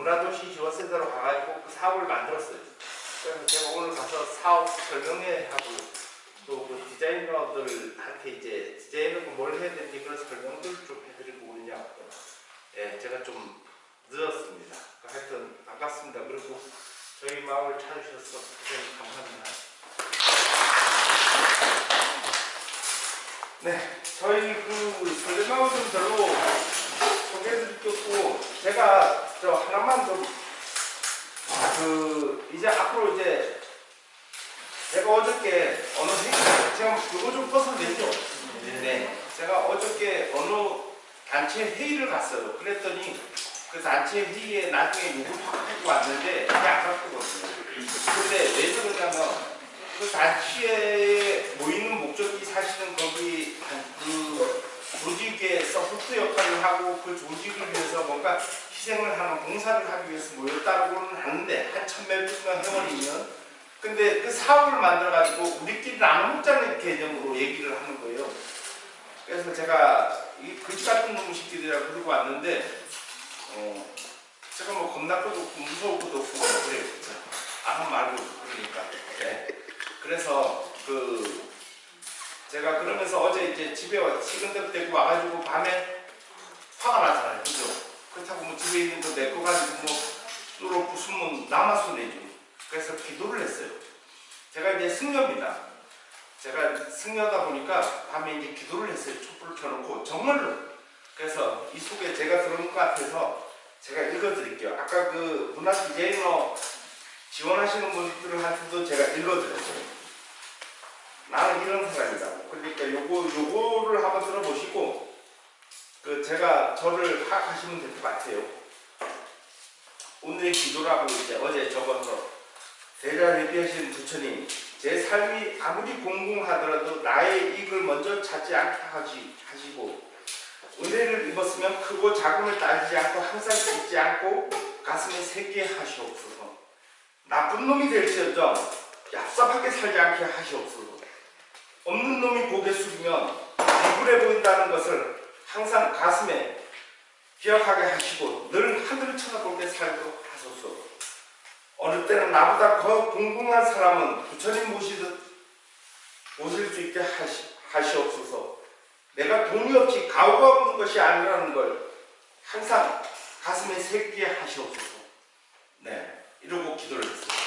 문화도시 지원센터로 가가지고 그 사업을 만들었어요. 그래서 제가 오늘 가서 사업 설명회 하고 또그 디자이너들한테 이제 디자이너가 뭘 해야 되는지 그런 설명들을 좀 해드리고 그러냐. 예, 제가 좀 늦었습니다. 하여튼 반갑습니다. 그리고 저희 마을 찾으셔서 고생 감사합니다. 네, 저희 그 설레마을 좀 별로 게 없고 제가 저 하나만 좀 그 이제 앞으로 이제 제가 어저께 어느 회의 제가 이거 좀 벗어내죠. 네, 제가 어저께 어느 단체 회의를 갔어요. 그랬더니 그 단체 회의에 나중에 누구를 갖고 왔는데 그게 아깝거든요. 근데 왜 그러냐면 그 단체에 모이는 목적이 사실은 거기 그 조직에서 후트 역할을 하고 그 조직을 위해서 뭔가 희생을 하는 봉사를 하기 위해서 모였다고는 하는데 한 천몇 명 회원이면 근데 그 사업을 만들어 가지고 우리끼리 나눠 먹자는 개념으로 얘기를 하는 거예요. 그래서 제가 이 그지 같은 놈 새끼들이라고 그러고 왔는데 어, 제가 뭐 겁날 것도 없고 무서울 것도 없고 뭐 그래요. 아무 말고 그러니까. 네. 그래서 그 제가 그러면서 어제 이제 집에 식은덕 데리고 와가지고 밤에 화가 나잖아요. 그죠? 그렇다고 뭐 집에 있는 거 내 거 가지고 뭐 뚫어 부수면 나만 손해죠. 그래서 기도를 했어요. 제가 이제 승려입니다. 제가 승려다 보니까 밤에 이제 기도를 했어요. 촛불을 켜놓고 정말로. 그래서 이 속에 제가 들은 것 같아서 제가 읽어드릴게요. 아까 그 문화 디자이너 지원하시는 분들한테도 제가 읽어드렸어요. 나는 이런 사람이다. 그러니까 요거, 요거를 한번 들어보시고, 그 제가 저를 파악하시면 될 것 같아요. 오늘의 기도라고 이제 어제 적어서 대자 대비하신 부처님, 제 삶이 아무리 공공하더라도 나의 이익을 먼저 찾지 않게 하시, 하시고, 은혜를 입었으면 크고 작음을 따지지 않고 항상 잊지 않고 가슴에 새게 하시옵소서. 나쁜 놈이 될지어정 얍삽하게 살지 않게 하시옵소서. 없는 놈이 고개 숙이면 비굴해 보인다는 것을 항상 가슴에 기억하게 하시고 늘 하늘을 쳐다보게 살도록 하소서. 어느 때는 나보다 더 궁금한 사람은 부처님 모시듯 모실 수 있게 하시, 하시옵소서. 내가 돈이 없이 가오가 없는 것이 아니라는 걸 항상 가슴에 새기게 하시옵소서. 네, 이러고 기도를 했어요.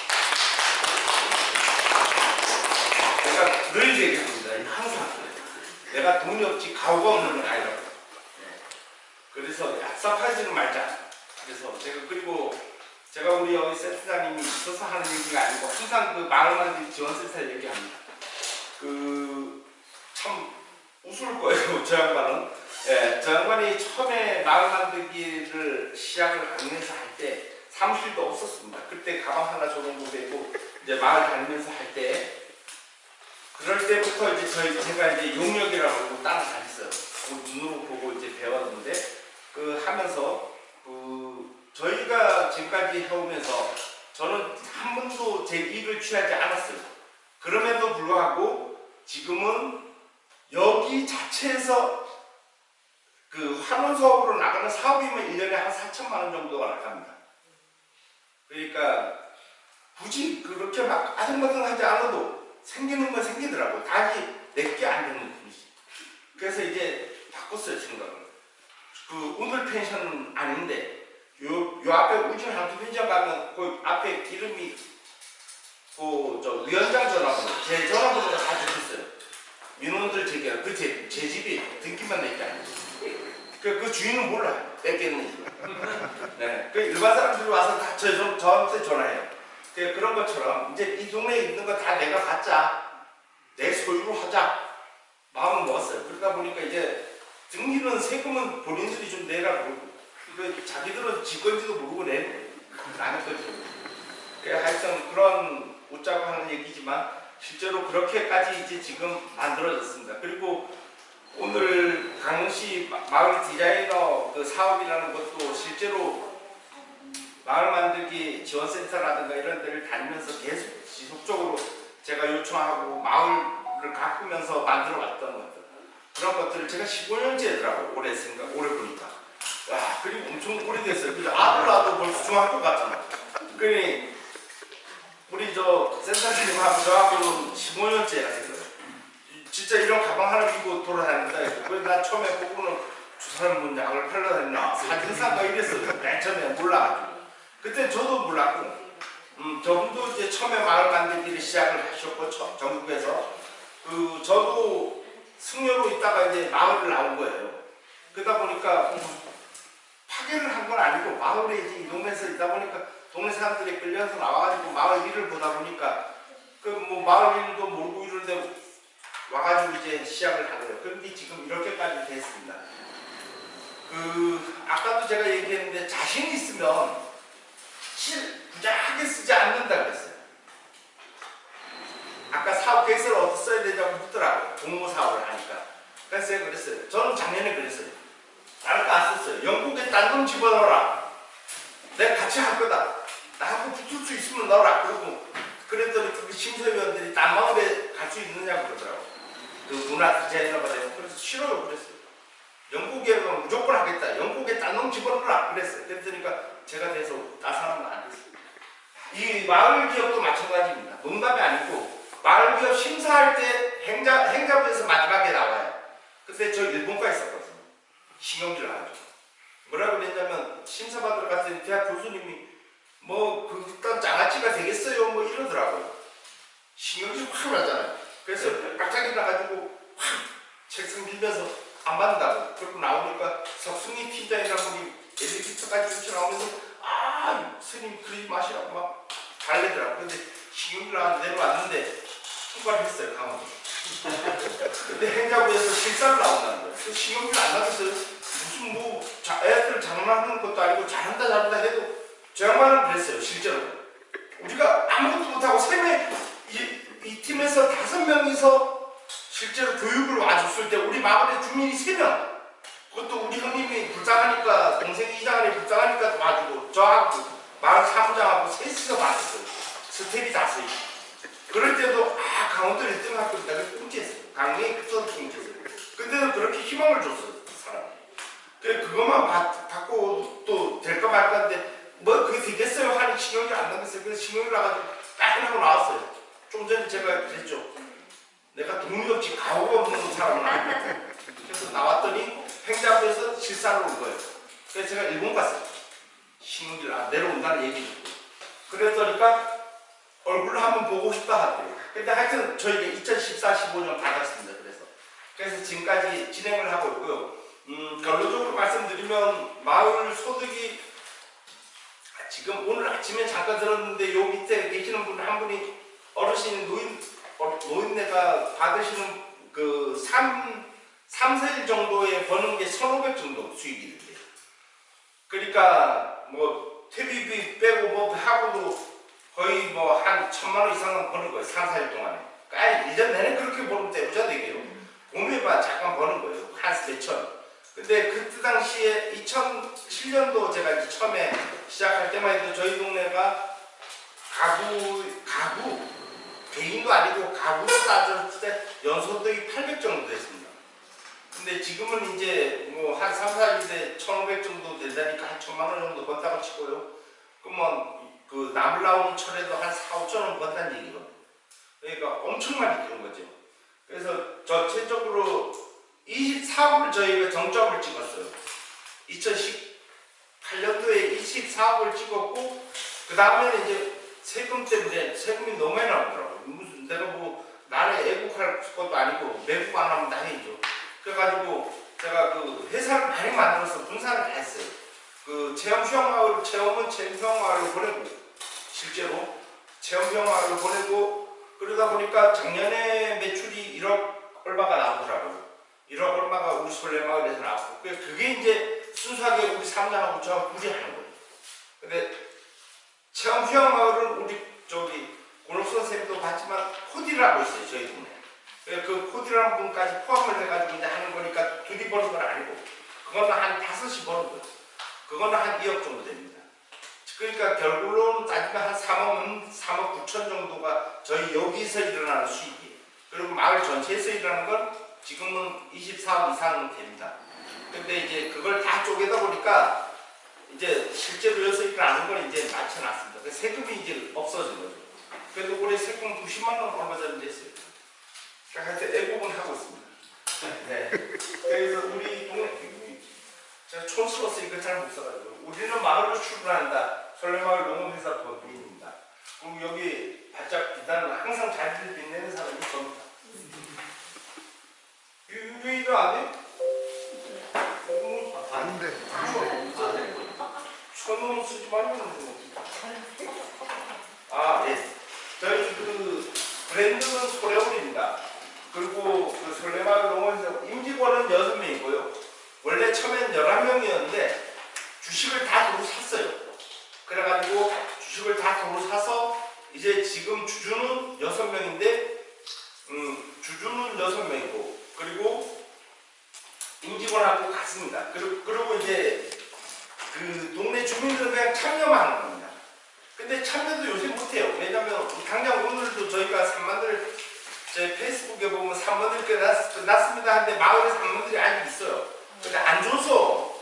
내가 늘 얘기합니다. 항상 내가 돈이 없지 가오가 없는 건 아니라고. 네. 그래서 얍삽하지는 말자. 그래서 제가 그리고 제가 우리 여기 센터장님이 있어서 하는 얘기가 아니고 항상 그 마을만들 지원센터 얘기합니다. 그 참 웃을 거예요. 저 양반은. 예, 저 양반이 처음에 마을 만들기를 시작을 하면서 할 때 사무실도 없었습니다. 그때 가방 하나 조정도 되고 이제 마을 다니면서 할 때 그럴 때부터 이제 저희 제가 이제 용역이라고 따라다녔어요. 그 눈으로 보고 이제 배웠는데 그 하면서 그 저희가 지금까지 해오면서 저는 한 번도 제 이익을 취하지 않았어요. 그럼에도 불구하고 지금은 여기 자체에서 그 환원 사업으로 나가는 사업이면 1년에 한 4천만 원 정도가 나갑니다. 그러니까 굳이 그렇게 막 아등바등하지 않아도 생기는 건 생기더라고요. 닭이 내게 안 되는 분이지. 그래서 이제 바꿨어요, 생각을. 그 오늘 펜션은 아닌데 요, 요 앞에 우진 한두 편지장 가면 그 앞에 기름이 그저 위원장 전화번호, 제 전화번호가 다 적혔어요. 민원들 제기하 그 제, 제 집이 등기만 낼게 아니에요. 그, 그 주인은 몰라 뺏겠는지. 네. 그 일반 사람들이 와서 다 저, 저, 저한테 전화해요. 그, 그런 것처럼 이제 이 동네에 있는 거 다 내가 갖자. 내 소유로 하자. 마음을 먹었어요. 그러다 보니까 이제 등기는 세금은 본인들이 좀 내라고 그러고 그 자기들은 지 건지도 모르고 내는. 나는 거죠. 그 하여튼 그런 웃자고 하는 얘기지만 실제로 그렇게까지 이제 지금 만들어졌습니다. 그리고 오늘 강시 마을 디자이너 그 사업이라는 것도 실제로 마을 만들기 지원센터라든가 이런 데를 다니면서 계속 지속적으로 제가 요청하고 마을을 가꾸면서 만들어 왔던 것들 그런 것들을 제가 15년째 더라고요. 올해 생각, 올해 보니까. 와, 그리고 엄청 오래됐어요. 그죠? 아들 낳아도 벌써 중학교 갔잖아. 그러니, 우리 저 센터장님하고 저하고는 15년째가 됐어요. 진짜 이런 가방 하나 입고 돌아다닌다. 그래서 나 처음에 보고는 저 사람 뭐 약을 팔러 다니나 사진사가 이랬어요. 맨 처음에 몰라가지고. 그때 저도 몰랐고, 음, 저분도 이제 처음에 마을 만들기를 시작을 하셨고, 처- 전국에서. 그, 저도 승려로 있다가 이제 마을을 나온 거예요. 그러다 보니까 음, 파괴를 한건 아니고 마을에 이제 이 동네에서 있다 보니까 동네 사람들이 끌려서 나와가지고 마을 일을 보다 보니까 그 뭐 마을 일도 모르고 이러는데 와가지고 이제 시작을 하고요. 그런데 지금 이렇게까지 됐습니다. 그 아까도 제가 얘기했는데 자신 있으면 실 부자하게 쓰지 않는다 그랬어요. 아까 사업 계획서를 어떻게 써야 되냐고 묻더라고요. 공모 사업을 하니까. 그래서 그랬어요. 저는 작년에 그랬어요. 다른 거안 썼어요. 영국에 딴돈 집어넣어라. 내가 같이 할 거다. 나하고 붙을 수 있으면 넣어라. 그러고 그랬더니 그 심사위원들이 딴 마을에 갈 수 있느냐고 그러더라고. 그 문화 디자이너가 되고 그래서 싫어요. 그랬어요. 영국에 무조건 하겠다. 영국에 딴놈 집어넣어라. 그랬어요. 그랬더니까 제가 돼서 따사하면 안 됐어요. 이 마을 기업도 마찬가지입니다. 농담이 아니고 마을 기업 심사할 때 행자, 행자부에서 마지막에 나와요. 근데 저 일본과 있었거든요. 신경질 나가지고. 뭐라고 그랬냐면 심사받으러 갔더니 대학 교수님이 뭐 그딴 장아찌가 되겠어요 뭐 이러더라고요. 신경질 확 나잖아요. 그래서 깜짝이 나가지고 확 책상 밀면서 안 받는다고. 그리고 나오니까 석승희 팀장이라는 분이 엘리베이터까지 쫓아나오면서 아 스님 그러지 마시라고 막 달래더라고. 근데 신경질 나가 내려왔는데 통과를 했어요 강원도. 근데 행자부에서 실사를 나온다는 거예요. 그 신경질 안 나겠어요. 무슨 뭐 자, 애들 장난하는 것도 아니고 잘한다 잘한다 해도 저 양반은 그랬어요 실제로. 우리가 아무것도 못하고 세명 이, 이 팀에서 다섯 명이서 실제로 교육을 와줬을 때 우리 마을에 주민이 세 명. 그것도 우리 형님이 불쌍하니까 동생이 이장하니 불쌍하니까 와주고 저하고 마을 사무장하고 셋이서 맞았어요. 스텝이 다수이. 그럴 때도 아 강원도 1등 할 거다 그 꿈꿨어요. 강릉이 그때도 꿈꿨어요. 근데도 그렇게 희망을 줬어요 그 사람이. 그래, 그것만 받, 받고 또 될까 말까인데 뭐 그게 되겠어요 하니 신경이 안 나겠어요. 그래서 신경이 나가지고 따끈하고 나왔어요. 좀 전에 제가 그랬죠. 내가 돈이 없지 가오가 없는 사람은 아니거든. 그래서 나왔더니 행자부에서 실사를 온 거예요. 그래서 제가 일본 갔어요. 신경질 안 내려온다는 얘기 듣고. 그랬더니까 얼굴을 한번 보고 싶다 하더라고요. 근데 하여튼 저희가 2014, 15년 받았습니다. 그래서. 그래서 지금까지 진행을 하고 있고요. 음, 결론적으로 말씀드리면 마을 소득이 아, 지금 오늘 아침에 잠깐 들었는데 요 밑에 계시는 분 한 분이 어르신 노인 어, 노인네가 받으시는 그 3, 3, 4일 정도에 버는 게 1,500 정도 수익이 된대요. 그러니까 뭐 퇴비비 빼고 뭐 하고도 거의 뭐 한 천만 원 이상은 버는 거예요. 3, 4일 동안에. 그러니까 1년 내내 그렇게 벌면 대부자 되게요. 봄에만 잠깐 버는 거예요. 한 몇천. 근데 그때 당시에 2007년도 제가 이제 처음에 시작할 때만 해도 저희 동네가 가구, 가구, 개인도 아니고 가구로 따졌을 때 연소득이 800 정도 됐습니다. 근데 지금은 이제 뭐 한 3, 4일에 1,500 정도 된다니까 한 1,000만 원 정도 번다고 치고요. 그러면 그 나물 나오는 철에도 한 4, 5천 원 번다는 얘기거든요. 그러니까 엄청 많이 뛰는 거죠. 그래서 전체적으로 24억을 저희가 정점을 찍었어요. 2018년도에 24억을 찍었고 그 다음에는 이제 세금 때문에 세금이 너무 많이 나오더라고요. 무슨 내가 뭐 나라에 애국할 것도 아니고 매국 안 하면 다 해야죠. 그래가지고 제가 그 회사를 많이 만들어서 분산을 다 했어요. 그 체험 휴양마을 체험은 체험 휴양마을로 보내고 실제로 체험 휴양마을로 보내고 그러다 보니까 작년에 매출이 1억 얼마가 나오더라고요. 1억 얼마가 우리 솔레마을에서 나왔고 그게- 이제 순수하게 우리 삼장하고 저하고 둘이 하는 거예요. 근데 체험 휴양마을은 우리 저기 고록 선생님도 봤지만 코디라고 있어요 저희 동네. 그그 코디라는 분까지 포함을 해가지고 이제 하는 거니까 둘이 버는 건 아니고 그거는 한 다섯이 버는 거예요. 그거는 한 2억 정도 됩니다. 그러니까 결국으로는 따지면 한 3억, 3억 9천 정도가 저희 여기서 일어나는 수익이에요. 그리고 마을 전체에서 일어나는 건 지금은 24억 이상 됩니다. 근데 이제 그걸 다 쪼개다 보니까 이제 실제로 여서 일을 아는 걸 이제 맞춰놨습니다. 그래서 세금이 이제 없어진 거죠. 그래도 올해 세금 90만 원 얼마 전에 냈어요. 하여튼 애국은 하고 있습니다. 네. 그래서 우리 동네, 제가 촌스러워서 이거 잘못 써가지고 우리는 마을로 출근한다. 설레마을 농업회사 법인입니다. 그리고 여기 바짝 비단은 항상 잘 빛내는 사람이 저입니다. 유유이도 안 해? 어, 아닌데. 천원 쓰지 말고 아, 예. 저희 그 브랜드는 소래올입니다. 그리고 그 설레마을 농원에서 임직원은 6명이고요. 원래 처음엔 11명이었는데 주식을 다 도로 샀어요. 그래가지고 주식을 다 도로 사서 이제 지금 주주는 6명인데 음, 주주는 6명이고 그리고 임직원하고 같습니다. 그리고, 그리고 이제 그 동네 주민들은 그냥 참여만 하는 겁니다. 근데 참여도 요새 못해요. 왜냐면 당장 오늘도 저희가 산만들 제 페이스북에 보면 산만들 끝났습니다 하는데 마을에 산만들이 아직 있어요. 근데 안 줘서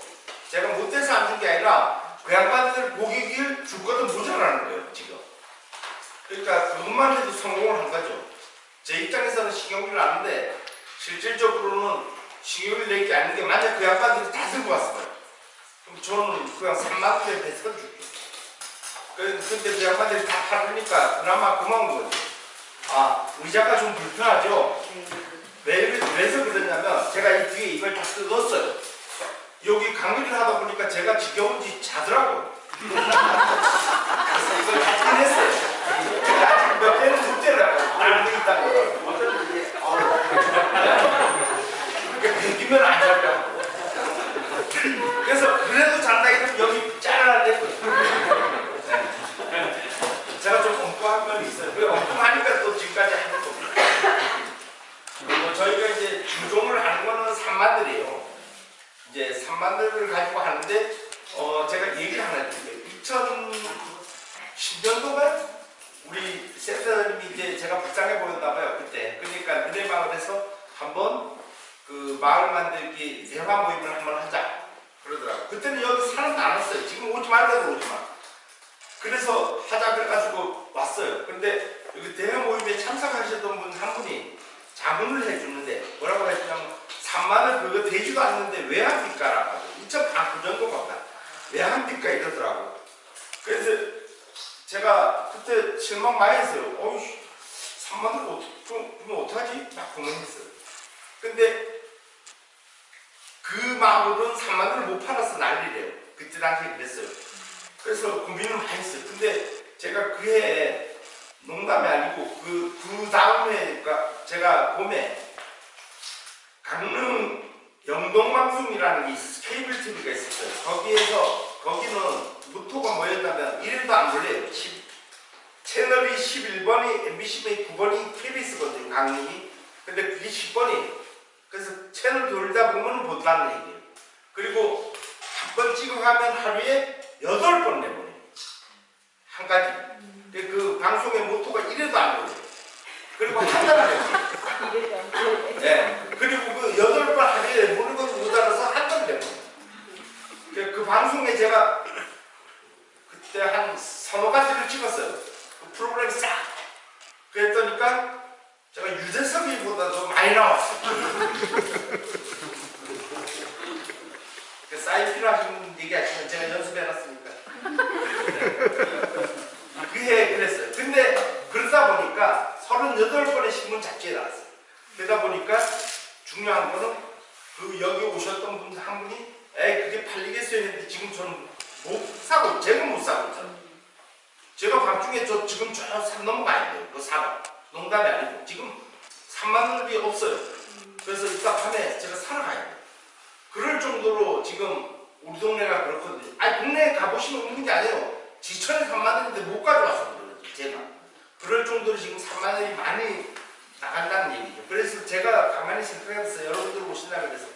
제가 못해서 안 준 게 아니라 그 양반들 고객을 줄거든 모자라는 거예요 지금. 그러니까 그것만 해도 성공을 한 거죠. 제 입장에서는 신경을 안는데 실질적으로는 신경을 낼게 아닌 게 만약 그 양반들이 다 들고 왔어요. 그럼 저는 그냥 3만 원에 배스가 줄게요. 그- 근데 그 양반들이 다 팔으니까 그나마 고마운 거죠. 아, 의자가 좀 불편하죠? 왜, 왜서 그러냐면 제가 이 뒤에 이걸 다 뜯었어요. 여기 강의를 하다 보니까 제가 지겨운지 자더라고요. 그래서 이걸 다. 제가 아직 몇 개는 못 때려요. 안돼 있다는 거. 그러니까 배기면 안 잡냐고. 그래서 그래도 잔다 이러면 여기 짜라는데 네. 제가 좀 엉뚱한 면이 있어요. 그 지금까지 하는 겁니다. 그리고 저희가 이제 주종을 하는 거는 산만들이에요. 이제 산만들을 가지고 하는데 어 제가 얘기를 하나 드릴게요. 2010년도면 우리 센터님이 이제 제가 불쌍해 보였나 봐요 그때. 그러니까 은혜 마을에서 한번 그 마을 만들기 대화 모임을 한번 하자 그러더라고. 그때는 여기 사람도 안 왔어요. 지금 오지 말라도 오지 마. 그래서 하자 그래가지고 왔어요. 근데 여기 대회 모임에 참석하셨던 분 한 분이 자문을 해주는데 뭐라고 했냐면 3만원 그거 되지도 않는데 왜 합니까? 라고 2,000그 정도 같다. 왜 합니까? 이러더라고. 그래서 제가 그때 실망 많이 했어요. 어이씨, 3만원 어떻게, 그럼 어떡하지? 막 고민했어요. 근데 그 마을은 3만원을 못 팔아서 난리래요. 그때 당시에 그랬어요. 그래서 고민을 많이 했어요. 근데 제가 그해 농담이 아니고 그, 그 다음에 그러니까 제가 봄에 강릉 영동방송이라는 게 있- 케이블 TV가 있었어요. 거기에서 거기는 무토가 뭐였냐면 이름도 안 불려요. 10, 채널이 11번이 MBC 9번이 KBS거든요. 강릉이. 근데 그게 10번이에요. 그래서 채널 돌다 보면 본다는 얘기예요. 그리고 한 번 찍어가면 하루에 여덟 번 내보내요. 한 가지. 근데 그 방송의 모토가 이래도 안 걸려요. 그리고 한 달을 내보내요. 네. 그리고 그 여덟 번 하루에 내보는 건 모자라서 한 달을 내보내요. 그, 그 방송에 제가 그때 한 서너 가지를 찍었어요. 그 프로그램 싹. 그랬더니까 제가 유재석이보다도 많이 나왔어요. 그 사인 필요하신 얘기 하시면 제가 연습해놨으니까. 그해 그랬어요. 근데 그러다 보니까 38번의 신문 잡지에 나왔어요. 그러다 보니까 중요한 거는 그 여기 오셨던 분 한 분이 에이 그게 팔리겠어요 했는데 지금 저는 못 사고 제가 못 사고 있잖아요. 제가 밤중에 저 지금 저산 넘어가야 돼요. 그 사고. 농담이 아니고 지금 3만 원이 없어요. 그래서 이따 밤에 제가 사러 가야 돼요. 그럴 정도로 지금 우리 동네가 그렇거든요. 아니 동네에 가보시면 없는 게 아니에요. 지천에 3만 원인데 못 그러지 제가. 그럴 정도로 지금 3만 원이 많이 나간다는 얘기죠. 그래서 제가 가만히 생각해봤어요. 여러분들 오신다 그래서.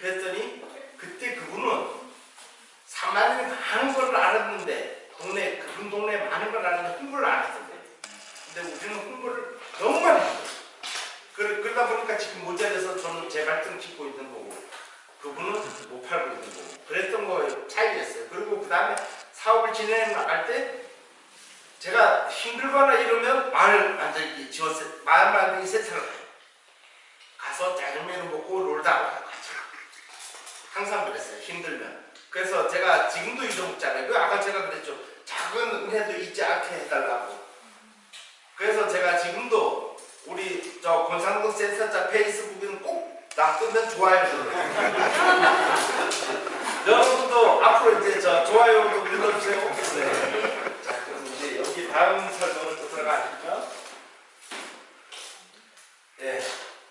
그랬더니 그때 그분은 3만 원이 많은 걸 알았는데 동네 그분 동네에 많은 걸 아는데 홍보를 안 했던데. 근데 우리는 홍보를 너무 많이 했어요. 그러, 그러다 보니까 지금 모자라서 저는 제 발등 찍고 있는 거고 그 그분은 못 팔고 있는 거고 그랬던 거 차이였어요. 그리고 그 다음에 사업을 나갈 때 제가 힘들거나 이러면 마을 만들기 지원세 마을 만들기 센터를 가요. 가서 짜장면을 먹고 놀다 와요. 항상 그랬어요. 힘들면. 그래서 제가 지금도 잊어먹잖아요. 그 아까 제가 그랬죠. 작은 은혜도 잊지 않게 해달라고. 그래서 제가 지금도 우리 저 권상동 센터자 페이스북에는 꼭 놔두면 좋아요 눌러요. 여러분도 앞으로 이제 저 좋아요도 눌러주세요. 네. 자, 그럼 이제 여기 다음 설명을 또 들어가니까. 예.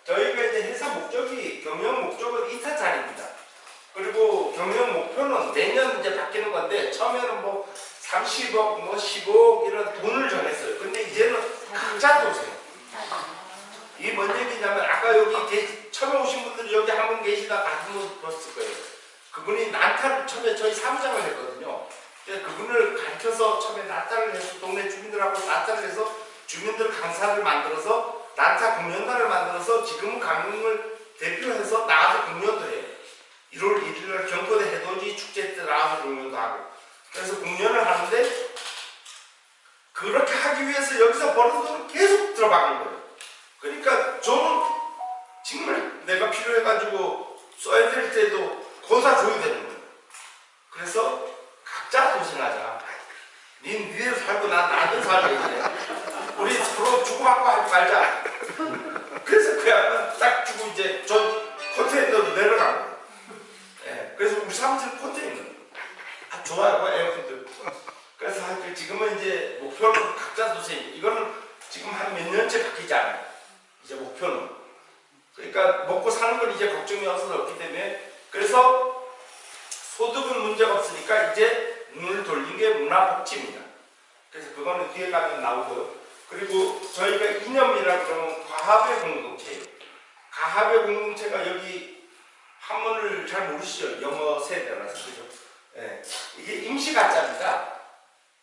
저희가 이제 회사 목적이 경영 목적은 2타짜리입니다. 그리고 경영 목표는 매년 이제 바뀌는 건데 처음에는 뭐 30억, 뭐 10억 이런 돈을 정했어요. 근데 이제는 각자 도세요. 이게 뭔 얘기냐면 아까 여기 계, 처음에 오신 분들이 여기 한 분 계시다 같은 분 보셨을 거예요. 그분이 난타를 처음에 저희 사무장을 했거든요. 그분을 가르쳐서 처음에 난타를 해서 동네 주민들하고 난타를 해서 주민들 강사를 만들어서 난타 공연단을 만들어서 지금은 강릉을 대표해서 나가서 공연도 해요. 1월 1일날 경포대 해돋이 축제 때 나와서 공연도 하고 그래서 공연을 하는데 그렇게 하기 위해서 여기서 버는 돈을 계속 들어박는 거예요. 그러니까 저는 정말 내가 필요해가지고 써야 될 때도 거다 줘야 되는 거예요. 그래서 각자 고생하자. 닌 니대로 살고 난 나도 살고 우리 서로 주고받고 하지 말자. 그래서 그 양반 딱 주고 이제 저 컨테이너로 내려간 거예요. 예, 그래서 우리 사무실 컨테이너. 아, 좋아요, 에어컨도. 그래서 하여튼 지금은 이제 목표는 각자 두세요. 이거는 지금 한 몇 년째 바뀌지 않아요. 이제 목표는. 그러니까 먹고 사는 건 이제 걱정이 없기 때문에 그래서 소득은 문제가 없으니까 이제 눈을 돌린 게 문화복지입니다. 그래서 그거는 뒤에 가면 나오고요. 그리고 저희가 이념이라 그러면 과합의 공동체예요. 가합의 공동체가 여기 한문을 잘 모르시죠? 영어 세대라서 그죠? 예. 이게 임시 가짜입니다.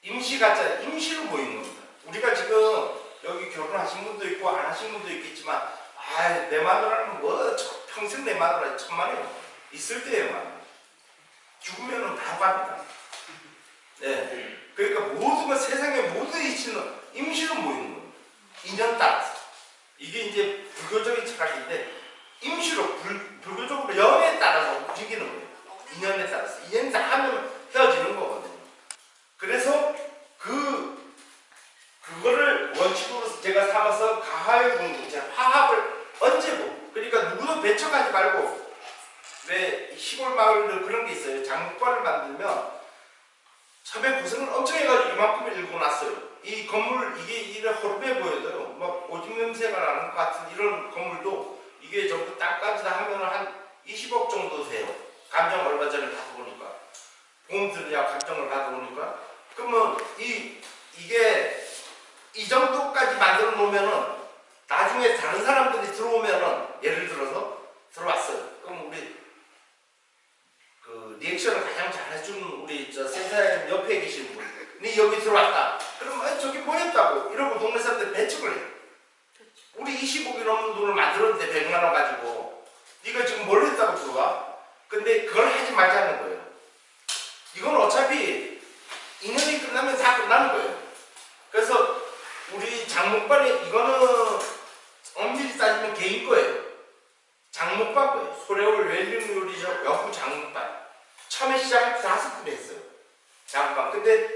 임시 가짜, 임시로 모이는 겁니다. 우리가 지금 여기 결혼하신 분도 있고 안 하신 분도 있겠지만 아, 내 마누라는 뭐 저- 평생 내 마누라 천만에요. 있을 때에만 죽으면은 다 갑니다. 네. 그러니까 모든 것 세상의 모든 이치는 임시로 모이는 겁니다. 인연 따라서. 이게 이제 불교적인 철학인데 임시로 불, 불교적으로 영에 따라서 움직이는 거예요. 인연에 따라서. 인연이 다 하면 헤어지는 거거든요. 그래서 그 그거를 원칙으로 제가 삼아서 가하의 공동체, 화합을 얹고 그러니까 누구도 배척하지 말고 왜 시골 마을들 그런 게 있어요. 장국관을 만들면 처음에 고생을 엄청 해가지고 이만큼을 읽고 났어요. 이 건물 이게 이래 허름해 보여도요. 막 오줌 냄새가 나는 것 같은 이런 건물도 이게 전부 땅까지 다 하면 한 20억 정도 돼요. 감정 얼마 전에 받아보니까 보험 들이야 감정을 받아보니까 그러면 이 이게 이 정도까지 만들어 놓으면은 나중에 다른 사람들이 들어오면은 예를 들어서 들어왔어요. 리액션을 가장 잘해주는 우리 저 센터장님 옆에 계신 분, 니 여기 들어왔다. 그럼 아, 저기 뭐였다고 이러고 동네 사람들 배척을 해. 우리 20억이 넘는 돈을 만들었는데 100만 원 가지고 네가 지금 뭘 했다고 들어와? 근데 그걸 하지 말자는 거예요. 이건 어차피 인연이 끝나면 다 끝나는 거예요. 그래서 우리 장목반이 이거는 엄밀히 따지면 개인 거예요. 장목반 거예요. 소래올 웰링 요리숍 여구 장목반. 처음에 시작할 때 다섯 분이 했어요. 장목반. 근데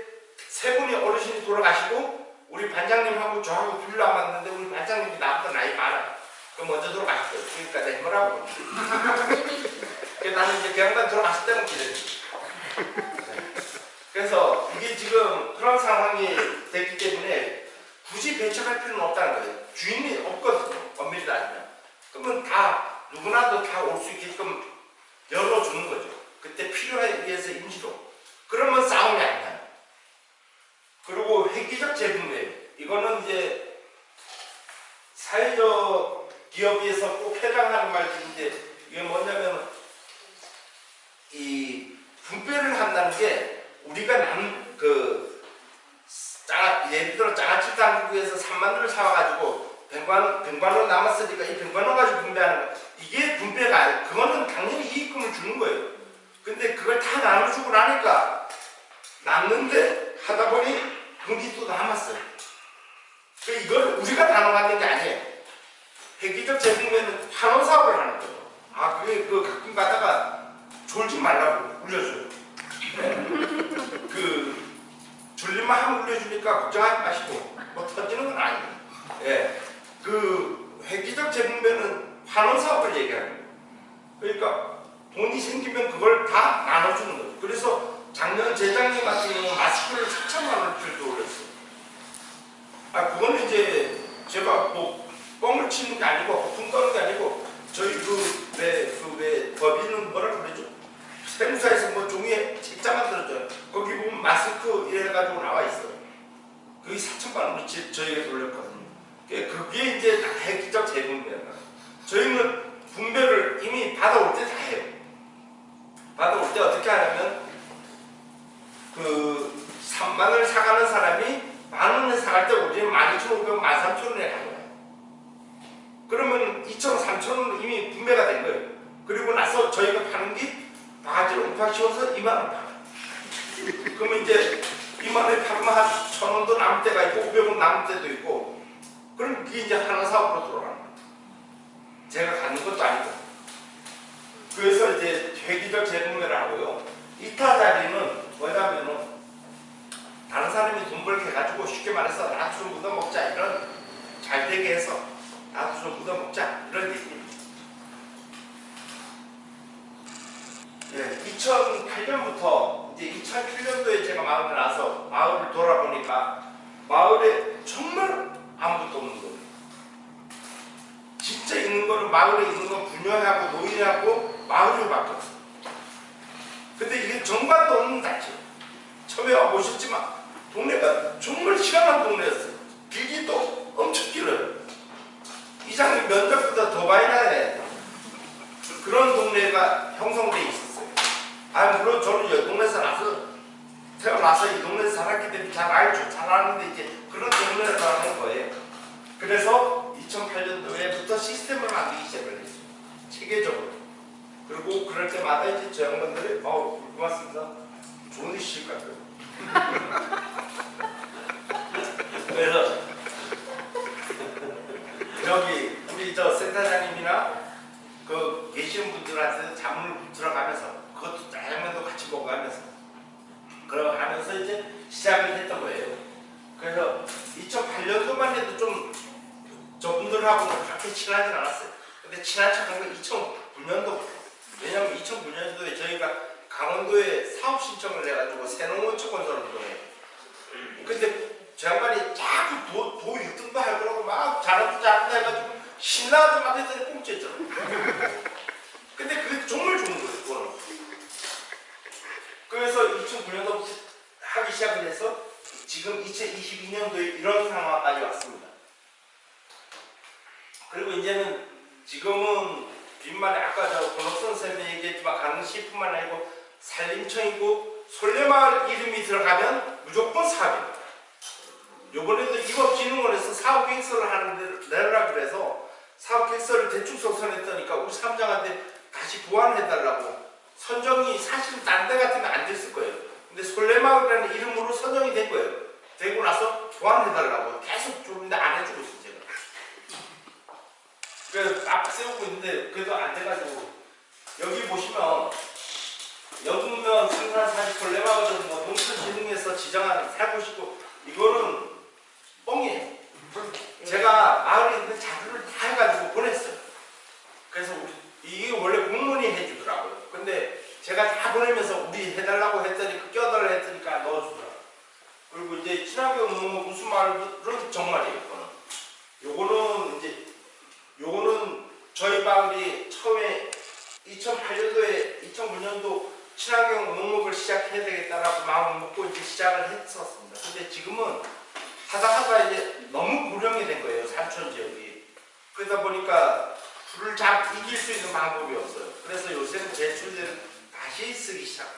세 분이 어르신이 돌아가시고 우리 반장님하고 저하고 둘 남았는데 우리 반장님이 나보다 나이 많아요. 그럼 먼저 돌아가셨어요. 그러니까 내 뭐라고. 그래서 나는 이제 경단 들어갔을 때는 기다렸지. 그래서 이게 지금 그런 상황이 됐기 때문에 굳이 배척할 필요는 없다는 거예요. 주인이 없거든요. 엄밀히 따지면. 그러면 다 누구나도 다 올 수 있게끔 열어주는 거죠. 그때 필요에 의해서 임시로. 그러면 싸움이 안 나요. 그리고 획기적 재분배. 이거는 이제 사회적 기업에서 꼭 해당하는 말인데 이게 뭐냐면 이 분배를 한다는 게 우리가 남그 예를 들어 장아찌 당국에서 3만 원을 사와가지고 백만 백만원 남았으니까 이 백만원 가지고 분배하는 거 이게 분배가 아니 그거는 당연히 이익금을 주는 거예요. 근데 그걸 다 나눠주고 나니까 남는데 하다 보니 돈이 또 남았어요. 그 이걸 우리가 나눠가는 게 아니에요. 획기적 재분배는 환원 사업을 하는 거예요. 아 그게 그 가끔 가다가 졸지 말라고 울려줘요. 네. 그 졸리만 하면 울려주니까 걱정하지 마시고 뭐 터지는 건 아니에요. 예. 그 획기적 재분배는 환원 사업을 얘기하는 거예요. 그러니까 돈이 생기면 그걸 다 나눠주는 거죠. 그래서 작년 재작년 같은 경우는 마스크를 4천만 원짜리도 올렸어요. 아 그거는 이제 제가 뭐 뻥을 치는 게 아니고 붕 떠는 게 아니고 저희 그왜 그 왜 법인은 뭐라 그러죠? 세무사에서 뭐 종이에 책자 만들어줘요. 거기 보면 마스크 이래가지고 나와 있어요. 그게 4천만 원어치 저희가 돌렸거든요. 그게 이제 다 획기적 재분배야. 저희는 분배를 이미 받아올 때 다 해요. 받아올 때 어떻게 하냐면 그 3만을 사가는 사람이 만 원에 사갈 때 우리는 12,500원, 13,000원에 가요. 그러면 2,000원, 3,000원은 이미 분배가 된 거예요. 그리고 나서 저희가 파는 게 바지를 우팍 씌워서 2만 원 팔아요. 그러면 이제 2만 원에 팔면 한 1,000원도 남을 때가 있고 500원 남을 때도 있고 그럼 그게 이제 하나 사업으로 돌아가는 거예요. 제가 갖는 것도 아니고 회기적 재분배를 하고요. 이타 자리는 뭐냐면은 다른 사람이 돈 벌게 해가지고 쉽게 말해서 나도 좀 묻어먹자 이런 잘 되게 해서 나도 좀 묻어먹자 이런 얘기입니다. 예, 2008년부터 이제 2007년도에 제가 마을에 나서 마을을 돌아보니까 마을에 정말 아무것도 없는 거예요. 진짜 있는 거는 마을에 있는 건 분녀하고 노인하고 마을이밖에 없어요. 근데 이게 정관도 없는 단체. 처음에 와 보셨지만 동네가 정말 희한한 동네였어요. 길기도 엄청 길어요. 이장님 면적보다 더 많이 나야 그런 동네가 형성돼 있었어요. 아 물론 저는 이 동네에서 나서 태어나서 이 동네에서 살았기 때문에 잘 알죠. 잘 아는데 이제 그런 동네라는 거예요. 그래서 2008년도에부터 시스템을 만들기 시작을 했어요. 체계적으로. 그리고 그럴 때마다 이제 저 양반들이 어 고맙습니다. 좋은 것 같아요. 그래서 여기 우리 저 센터장님이나 그 계시는 분들한테 자문을 들어 가면서 그것도 양면도 같이 먹어가면서 그러 가면서 이제 시작을 했던 거예요. 그래서 2008년도만 해도 좀 저분들하고는 그렇게 친하진 않았어요. 근데 친한 척한 건 2009년도부터. 왜냐면 2009년도에 저희가 강원도에 사업 신청을 해가지고 새농원청 건설을 도해요. 근데 저 양반이 자꾸 도, 도 1등도 할 거라고 막 잘한다 잘한다 해가지고 신나서 막 했더니 꽁치했잖아. 근데 그게 정말 좋은 거예요, 그거는. 그래서 2009년도부터 하기 시작을 해서 지금 2022년도에 이런 상황까지 왔습니다. 그리고 이제는 지금은 빈말에 아까 저 권옥선 선생님이 얘기했지만 강릉시뿐만 아니고 산림청이고 솔레마을 이름이 들어가면 무조건 사업입니다. 요번에도 입업진흥원에서 사업계획서를 하는데 내라 그래서 사업계획서를 대충 소선했더니까 우리 사무장한테 다시 보완해달라고 선정이 사실은 딴데 같으면 안 됐을 거예요. 근데 솔레마을이라는 이름으로 선정이 된 거예요. 되고 나서 보완해달라고 계속 줬는데 안 해주고 있어요. 그래서 딱 세우고 있는데 그래도 안 돼가지고 여기 보시면 여분면 생산 사실 솔레마을은 뭐 농촌진흥에서 지정한 살고싶고 이거는 뻥이에요. 제가 마을에 있는 자료를 다 해가지고 보냈어요. 그래서 이게 원래 공무원이 해주더라고요. 근데 제가 다 보내면서 우리 해달라고 했더니 그 껴달라 했으니까 넣어주더라고요. 그리고 이제 친환경 무슨 마을은 정말이에요. 이거는. 요거는 이제 요거는 저희 마을이 처음에 2008년도에 2009년도 친환경 농업을 시작해야 되겠다라고 마음을 먹고 이제 시작을 했었습니다. 근데 지금은 하다 하다 이제 너무 고령이 된 거예요. 산촌 지역이. 그러다 보니까 불을 잘 이길 수 있는 방법이 없어요. 그래서 요새는 제초제를 다시 쓰기 거죠.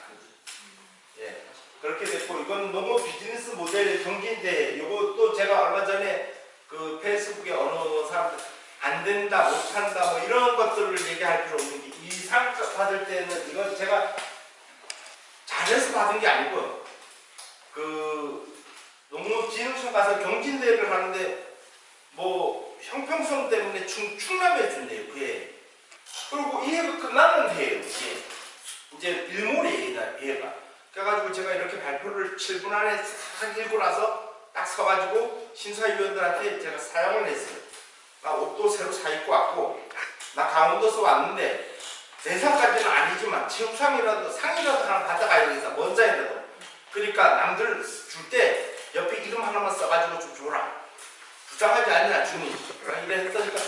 예. 그렇게 됐고 이건 농업 비즈니스 모델 경기인데 이것도 제가 얼마 전에 그 페이스북에 어느 사람들 안 된다, 못 한다, 뭐 이런 것들을 얘기할 필요 없는 게 이 상 받을 때는 이건 제가 잘해서 받은 게 아니고 그 농업진흥청 가서 경진대회를 하는데 뭐 형평성 때문에 충, 충남에 준대요 그해 그리고 이 해가 끝나는 해예요 이게. 이제 일몰이에요 얘가. 그래가지고 제가 이렇게 발표를 7분 안에 싹 읽고 나서 딱 서가지고 심사위원들한테 제가 사용을 했어요 나 옷도 새로 사 입고 왔고 나 강원도서 왔는데 대상까지는 아니지만 체육상이라도 상이라도 하나 받아가야겠다 먼저이라도 그러니까 남들 줄 때 옆에 이름 하나만 써가지고 좀 줘라. 부장하지 않냐 주니 이래 했더니까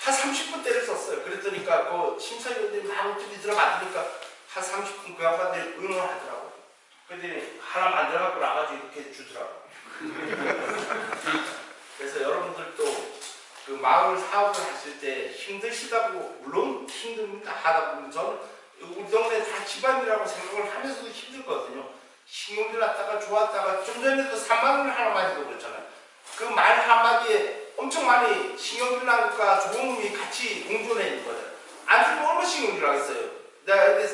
한 30분 때를 썼어요. 그랬더니까 그 심사위원들이 막 어떻게 들어가니까 한 30분 그 양반들이 응원하더라고요 그랬더니 하나 만들어갖고 나가지고 이렇게 주더라고요 그래서 여러분들도 그 마을 사업을 하실 때 힘드시다고 물론 힘듭니다. 하다 보면 저는 우리 동네 다 집안이라고 생각을 하면서도 힘들거든요. 신경질 났다가 좋았다가 좀 전에도 3만 원을 하나 마시고 그랬잖아요. 그 말 한마디에 엄청 많이 신경질 나니까 좋은 놈이 같이 공존해 있는 거예요 안 들면 얼마나 신경질 나겠어요? 내가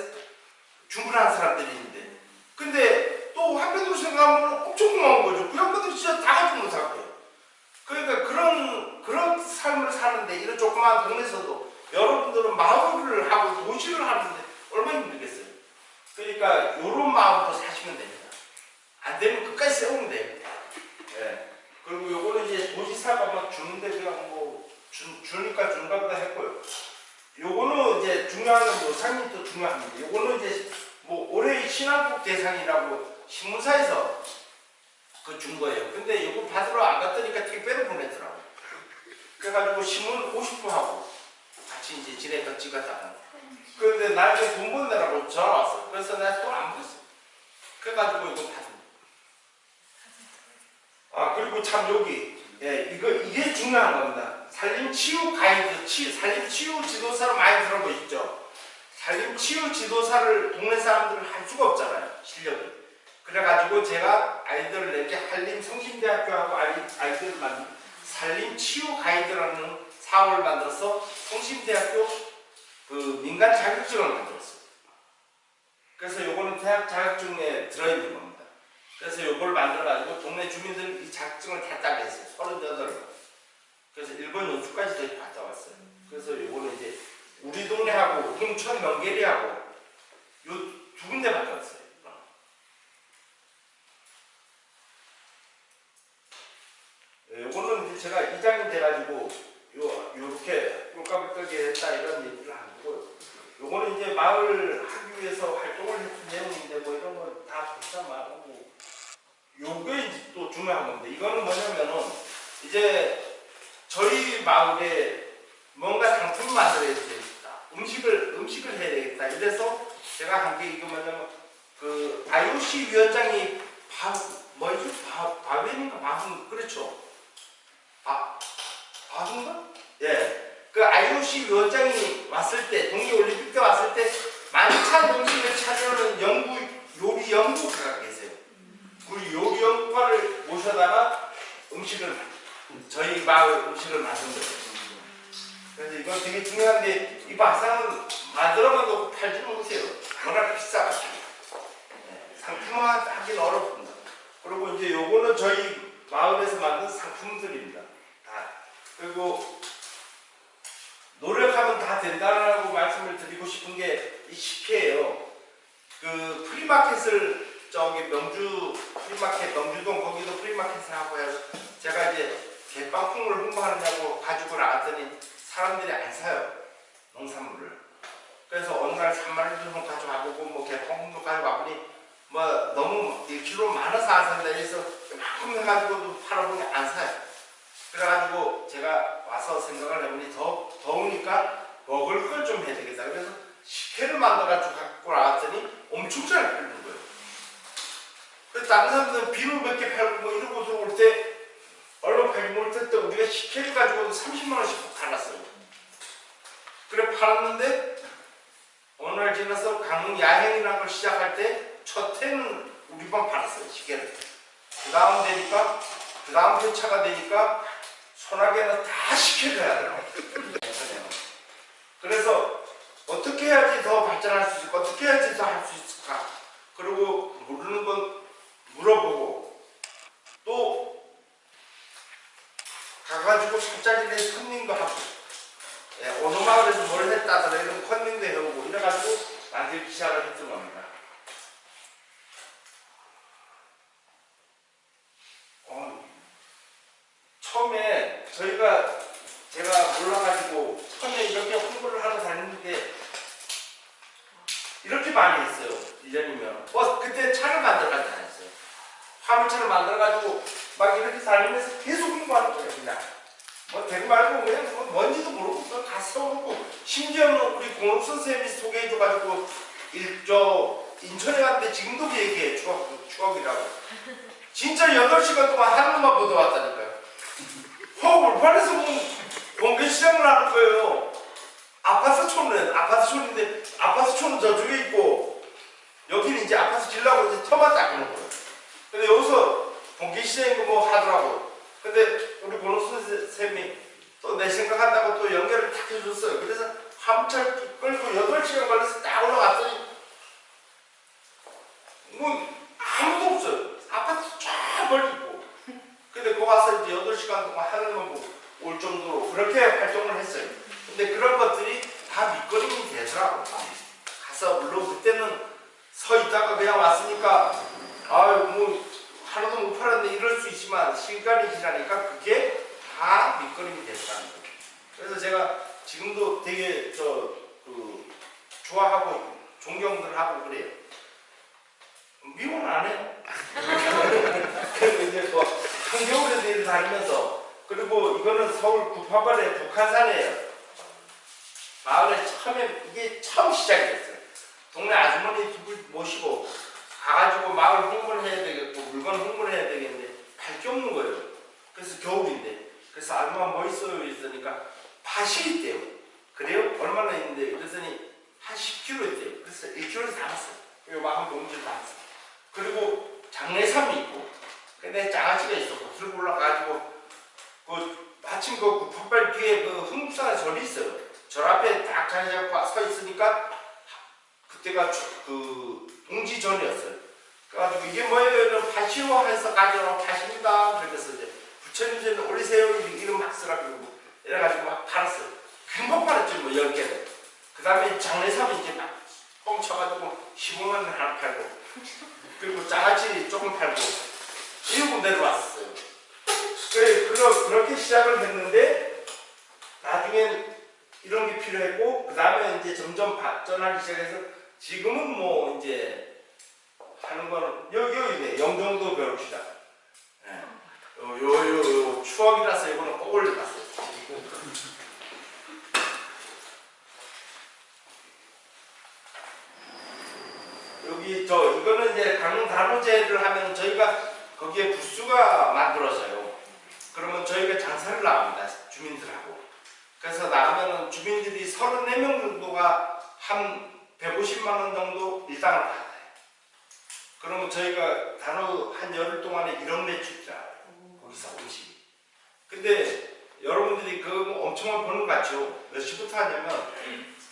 충분한 사람들이 있는데. 근데 또 한편으로 생각하면 엄청 고마운 거죠. 그 양반들이 진짜 다 못할 거예요 그러니까 그런 그런 삶을 사는데 이런 조그마한 동네에서도 여러분들은 마을을 하고 도시를 하는데 얼마나 힘들겠어요. 그러니까 이런 마음으로 사시면 됩니다. 안 되면 끝까지 세우면 돼요. 예. 그리고 요거는 이제 도시사가 막 주는데 그냥 뭐 주, 주니까 준가 보다 했고요. 요거는 이제 중요한 건뭐 상님도 중요합니다. 요거는 이제 뭐 올해의 신한국 대상이라고 신문사에서 그 준 거예요. 근데 이거 받으러 안 갔더니까 택배를 보내더라고. 그래가지고 신문 50부 하고 같이 이제 지내다 찍었다가. 그런데 나중에 돈 보내라고 전화 왔어. 그래서 내가 돈안 보냈어. 그래가지고 이거 받은 아 그리고 참 여기 예 이거 이게 중요한 겁니다. 살림 치유 가이드, 치, 살림 치유 지도사를 많이 들어보셨죠? 살림 치유 지도사를 동네 사람들은 할 수가 없잖아요. 실력이. 그래가지고 제가 아이들을 내게 한림 성심대학교하고 아이들을 만든 살림 치유 가이드라는 사업을 만들어서 성심대학교 그 민간 자격증을 만들었어요. 그래서 요거는 대학 자격증에 들어있는 겁니다. 그래서 요걸 만들어가지고 동네 주민들 이 자격증을 다 따게 했어요. 38번. 그래서 일본 연수까지 저희 갔다 왔어요. 그래서 요거는 이제 우리 동네하고 홍천 명계리하고 요 두 군데밖에 없어요. 예, 요거는 이제 제가 이장이 돼가지고 요 요렇게 뜨게 했다 이런 얘기를 하고 요거는 이제 마을 하기 위해서 활동을 했던 내용인데 뭐 이런 건 다 좋다 말고 요게 또 중요한 건데 이거는 뭐냐면은 이제 저희 마을에 뭔가 상품을 만들어야 되겠다. 음식을 음식을 해야 되겠다. 이래서 제가 한 게 이거 뭐냐면 그 IOC 위원장이 바 뭐지 바 바벤인가 바분 그렇죠 아, 바군가? 예. 그 IOC 위원장이 왔을 때, 동계올림픽 때 왔을 때, 만찬 음식을 차지하는 연구, 요리 연구가가 계세요. 그 요리 연구가를 모셔다가 음식을, 저희 마을 음식을 만든 거예요. 그래서 이건 되게 중요한데, 이 밥상은 만들어만 놓고 팔지는 못해요. 워낙 비싸가지고. 예. 상품화하기는 어렵습니다. 그리고 이제 요거는 저희 마을에서 만든 상품들입니다. 그리고 노력하면 다 된다라고 말씀을 드리고 싶은 게 이 식혜예요. 그 프리마켓을 저기 명주 프리마켓 명주동 거기도 프리마켓을 하고 해서 제가 이제 개빵콩을 홍보하느냐고 가지고 나갔더니 사람들이 안 사요 농산물을. 그래서 어느 날 3만 원 정도 가져가보고 뭐 개빵콩도 가져가보니 뭐 너무 1kg 많아서 안 산다 해서 이만큼 해가지고도 팔아보니 안 사요. 그래가지고 제가 와서 생각을 해보니 더, 더우니까 먹을 걸 좀 해야 되겠다. 그래서 식혜를 만들어가지고 갖고 나왔더니 엄청 잘 팔는 거예요. 그래서 다른 사람들은 비누 몇 개 팔고 뭐 이러고 들어올 때 얼마 팔지 못할 때 우리가 식혜를 가지고도 30만원씩 팔았어요. 그래 팔았는데 날 지나서 강릉 야행이라는 걸 시작할 때 첫 해는 우리만 팔았어요. 식혜를. 그 다음 되니까 그 다음 회차가 되니까 소나기는 다 시켜줘야 돼요. 그래서 어떻게 해야지 더 발전할 수 있을까? 어떻게 해야지 더 할 수 있을까? 그리고 모르는 건 물어보고 또 가가지고 술자리에 컨닝도 하고 예, 어느 마을에서 뭘 했다더라 이런 컨닝도 해오고 이래가지고 만들기 시작을 했던 겁니다. 어, 처음에 저희가 제가 몰라가지고 처음에 이렇게 홍보를 하러 다녔는데 이렇게 많이 했어요. 1년이면. 어, 그때 차를 만들어가지고 다녔어요. 화물차를 만들어가지고 막 이렇게 다니면서 계속 홍보하는 거예요. 그냥. 뭐 되고 말고 그냥 뭐 뭔지도 모르고 그냥 다 써놓고 심지어는 우리 공업 선생님이 소개해줘가지고 일저 인천에 갔는데 지금도 그 얘기해 추억, 추억이라고 진짜 8시간 동안 하늘만 보다 왔다니까요 허 울판에서 공개 시장을 하는 거예요. 아파트 촌은 아파트 촌인데 아파트 촌은 저쪽에 있고 여기는 이제 아파트 질라고 이제 터만 닦는 거예요. 근데 여기서 공개 시장이고 뭐 하더라고. 근데 우리 선생님이 또 내 생각한다고 또 연결을 탁 해줬어요. 그래서 함철 끌고 8시간 걸려서 딱 올라갔더니 뭐 아무도 없어요. 아파트 쫙 멀리 근데 거기 와서 이제 8시간 동안 하늘만 보고 올 정도로 그렇게 활동을 했어요. 근데 그런 것들이 다 밑거름이 되더라고. 가서 물론 그때는 서 있다가 그냥 왔으니까 아유 뭐 하나도 못 팔았는데 이럴 수 있지만 시간이 지나니까 그게 다 밑거름이 됐다는 거예요 그래서 제가 지금도 되게 저 그 좋아하고 존경들 하고 그래요. 미워는 안 해요. 그리고 이제 뭐 한겨울에도 일을 다니면서 그리고 이거는 서울 구파발의 북한산이에요. 마을에 처음에 이게 처음 시작이었어요. 동네 아주머니 집을 모시고 가가지고 마을 홍보를 해야 되겠고 물건 홍보를 해야 되겠는데 발게 없는 거예요. 그래서 겨울인데. 그래서 아줌마 뭐 있어요? 있으니까 밭이 있대요. 그래요? 얼마나 있는데? 그랬더니 한 10kg 있대요. 그래서 1kg에서 담았어요. 막한 봉지를 담았어요. 그리고 장례삼이 있고 근데 장아찌가 있었고 들고 올라가가지고 그 마침 그 풋발 뒤에 그 흥국산에 절이 있어요. 절 앞에 딱 자리 잡고 서 있으니까 그때가 그 동지 전이었어요. 그래가지고 이게 뭐예요? 밭이요 해서 가져라 밭입니다. 그래서 이제 부처님께는 올리세요. 이름 막 쓰라고 이래가지고 막 팔았어요. 금방 팔았죠 뭐 10개를 그 다음에 장례삼이 이제 막 뻥쳐가지고 15만 원 하나 팔고 그리고 장아찌 조금 팔고 이러고 내려왔어요. 그래, 그러, 그렇게 시작을 했는데 나중엔 이런 게 필요했고 그 다음에 이제 점점 발전하기 시작해서 지금은 뭐 이제 하는 거는 여기 여기네. 영종도 벼룩시다. 네. 요, 요, 요, 요 추억이라서 이거는 꼭 올려놨어요. 여기 저 이거는 이제 강단호제를 하면 저희가 거기에 부수가 만들어져요. 그러면 저희가 장사를 나갑니다. 주민들하고. 그래서 나가면은 주민들이 34명 정도가 한 150만 원 정도 일당을 받아요. 그러면 저희가 단어 한 열흘 동안에 1억 매출이라 거기서 음식이. 근데 여러분들이 뭐 엄청난 버는 것 같죠? 몇 시부터 하냐면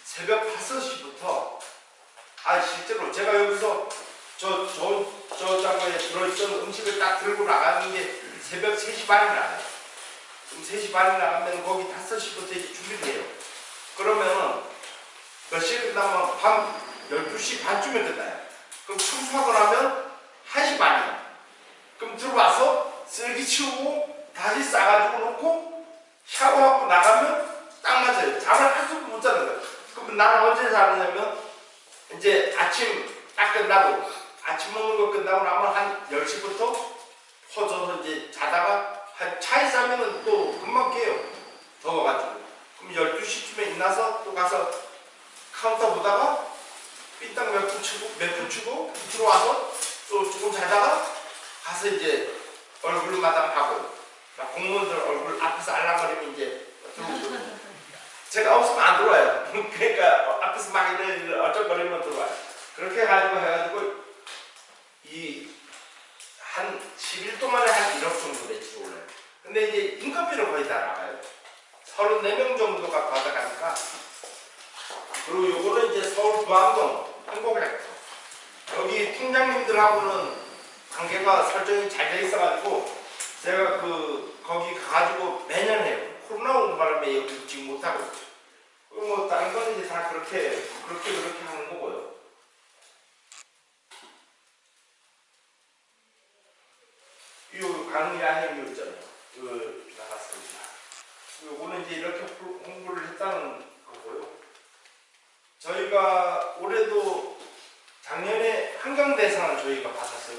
새벽 5시부터 아 실제로 제가 여기서 저 저 저 장고에 들어있던 음식을 딱 들고 나가는 게 새벽 3시 반에 나가요. 그럼 3시 반에 나가면 거기 5시부터 이제 준비를 해요. 그러면은 몇 시에 끝나면 밤 12시 반쯤에 끝나요. 그럼 청소하고 나면 1시 반이에요. 그럼 들어와서 쓰레기 치우고 다시 싸가지고 놓고 샤워하고 나가면 딱 맞아요. 잠을 한숨도 못 자는 거예요. 그럼 나는 언제 자느냐면 이제 아침 딱 끝나고 아침 먹는 거 끝나고 나면 한 10시부터 퍼져서 이제 자다가 한 차에 자면은 또 금방 깨요. 더워가지고. 그럼 12시쯤에 일어나서 또 가서 카운터 보다가 삐딱 몇분 치고 몇분 치고 들어와서 또 조금 자다가 가서 이제 얼굴 마담하고 공무원들 얼굴 앞에서 알랑거리면 이제 제가 없으면 안 들어와요. 그러니까 앞에서 막 이래 어쩔거리면 들어와요. 그렇게 해가지고 해가지고 이 한 10일 동안에 한 1억 정도 매출이 올라요. 근데 이제 인건비를 거의 다 나가요. 34명 정도가 받아가니까. 그리고 요거는 이제 서울 부암동 행복약터. 여기 팀장님들하고는 관계가 설정이 잘 돼 있어가지고 제가 그 거기 가가지고 매년 해요. 코로나 온 바람에 여기 지금 못하고 있죠. 뭐 다른 거는 이제 다 그렇게 그렇게 그렇게 하는 거고요. 이 강의 안에 있잖아요. 그 나갔습니다. 요거는 이제 이렇게 홍- 홍보를 했다는 거고요. 저희가 올해도 작년에 한강대상을 저희가 받았어요.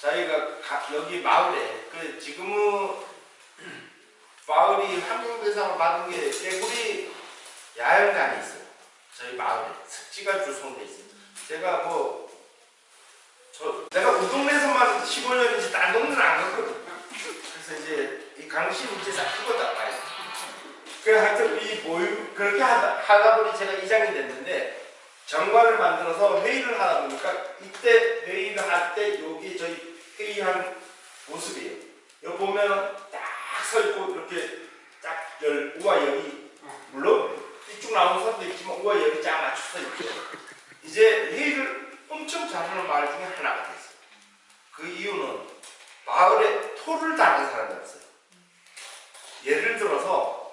저희가 가- 여기 마을에 그 지금은 마을이 한강대상을 받은 게 깨구리 야영장이 있어요. 저희 마을에 습지가 주소돼 있습니다. 제가 뭐 저 내가 우동네에서만 15년이지 딴 동네는 안 갔거든. 그래서 이제 이 강신 이제 싹 그거다 봐요. 그 하여튼 이 모임 그렇게 하다, 하다 보니 제가 이장이 됐는데 정관을 만들어서 회의를 하다 보니까 이때 회의를 할 때 여기 저희 회의한 모습이에요. 여기 보면 딱 서 있고 이렇게 딱 열, 우와 열이 물론 이쪽 나오는 사람도 있지만 우와 열이 쫙 맞춰서 있죠. 이제 회의를 엄청 잘하는 마을 중에 하나가 됐어요. 그 이유는 마을에 토를 다는 사람이 없어요. 예를 들어서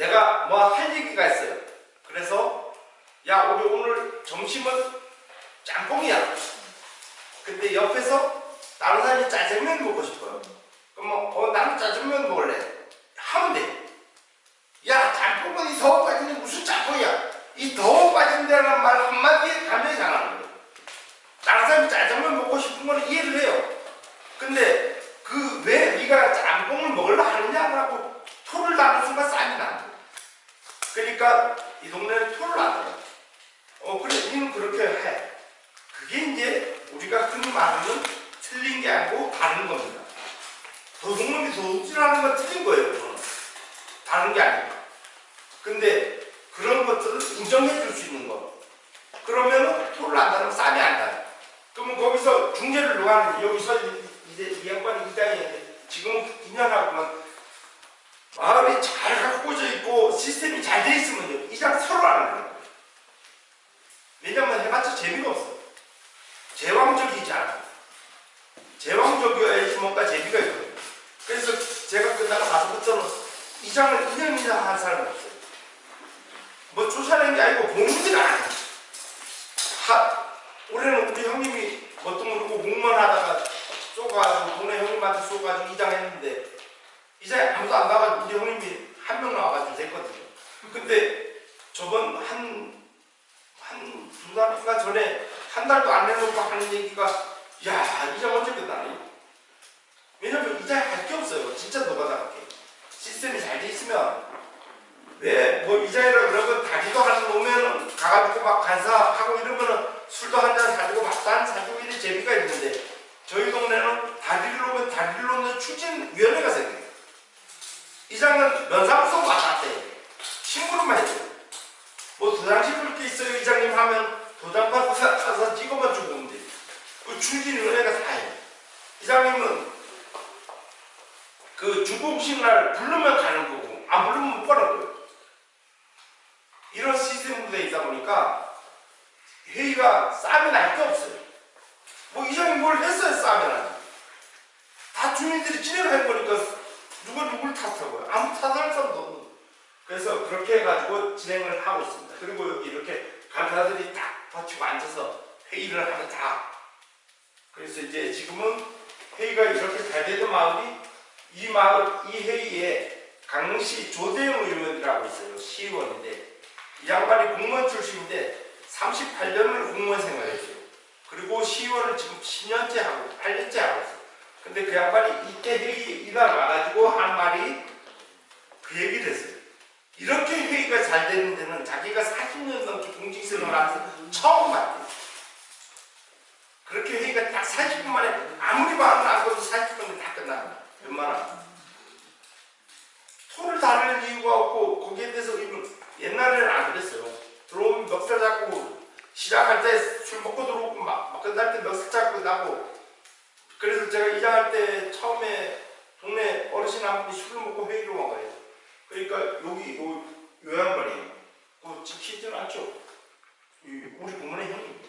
내가 뭐 할 얘기가 있어요. 그래서 야 우리 오늘 점심은 짬뽕이야. 근데 옆에서 다른 사람이 짜장면 먹고 싶어요. 그럼 뭐, 어 나는 짜장면 먹을래. 하면 돼. 야 짬뽕은 이 더워 빠지는 무슨 짬뽕이야. 이 더워 빠진다는 말 한마디에 감정이 상하는 거예요. 다른 사람이 짜장면 먹고 싶은 거는 이해를 해요. 근데 그 왜 네가 짬뽕을 먹으려 하느냐라고 토를 다는 순간 나는 거예요. 그러니까 이 동네는 토를 안 해요. 어 그래 니는 그렇게 해. 그게 이제 우리가 흔히 말하는 틀린 게 아니고 다른 겁니다. 도둑놈이 도둑질하는 건 틀린 거예요. 저는. 다른 게 아니고. 근데 그런 것들을 인정해 줄 수 있는 거. 그러면은 토를 안 다면 싸움이 안 나요. 그러면 거기서 중재를 누가 하는지 여기서 이- 이제 이 양반이 이장이 지금 은 2년하고만 마을이 잘 갖고져 있고 시스템이 잘 돼 있으면요 이장 서로 안 하는 거예요. 왜냐면 해봤자 재미가 없어요. 제왕적이지 않아요. 제왕적이어야지 뭔가 재미가 있거든요. 그래서 제가 끝나고 나서부터는 이장을 2년이나 한 사람이 없어요. 뭐 쫓아낸 게 아니고 봉지가 아니에요. 하, 올해는 우리 형님이 뭣도 모르고 공무원 하다가 쏘가지고 동네 형님한테 쏘가지고 이장했는데 이장에 아무도 안 나와가지고 우리 형님이 한 명 나와가지고 됐거든요. 근데 저번 한, 한 두 달인가 전에 한 달도 안 내놓고 하는 얘기가 야 이장 언제 끝나니? 왜냐면 이장에 할게 없어요. 진짜 노가다 할게. 시스템이 잘 돼 있으면 왜 뭐 이장이라 그러면 다리도 하는 오면은 가가지고 막 간사하고 이러면은 술도 한 잔 사주고 밥도 한 사주고 이런 재미가 있는데 저희 동네는 다리를 놓으면 다리를 놓는 추진위원회가 생겨요. 이장은 면사무소 왔다 해요. 심부름만 해줘요. 뭐 도장 찍을 게 있어요 이장님 하면 도장 가서 찍어만 주고 오면 돼요. 그 추진위원회가 다 해요. 이장님은 그 중공식 날 부르면 가는 거고 안 부르면 못 가는 거예요. 이런 시스템으로 돼 있다 보니까 회의가 싸움이 날게 없어요. 뭐 이장이 뭘 했어요 나지. 다 주민들이 진행을 한 거니까 누가 누굴 탓하고요. 아무 탓할 사람도 없는. 그래서 그렇게 해가지고 진행을 하고 있습니다. 그리고 이렇게 간사들이 딱 받치고 앉아서 회의를 하면 다. 그래서 이제 지금은 회의가 이렇게 잘 되던 마을이 이 마을 이 회의에 강릉시 조대영 의원이라고 있어요. 시의원인데 이 양반이 공무원 출신인데 38년을 공무원 생활했어요. 그리고 시의원을 지금 10년째 하고 8년째 하고 있어요. 근데 그 양반이 이때 회의 이날 와가지고 한 말이 그 얘기를 했어요. 이렇게 회의가 잘 되는 데는 자기가 40년 넘게 공직생활을 하면서 처음 봤대요. 그렇게 회의가 딱 40분 만에 아무리 마음을 안 꺼도 40분에 다 끝납니다. 웬만하면. 토를 다룰 이유가 없고 거기에 대해서 이분 옛날에는 안 그랬어요. 들어오면 멱살 잡고 시작할 때 술 먹고 들어오고 막, 막 끝날 때 멱살 잡고 나고 그래서 제가 이장할 때 처음에 동네 어르신 한 분이 술을 먹고 회의를 먹어요. 그러니까 여기 요, 요 양반이에요. 그거 지키지는 않죠. 이 우리 부모님 형님.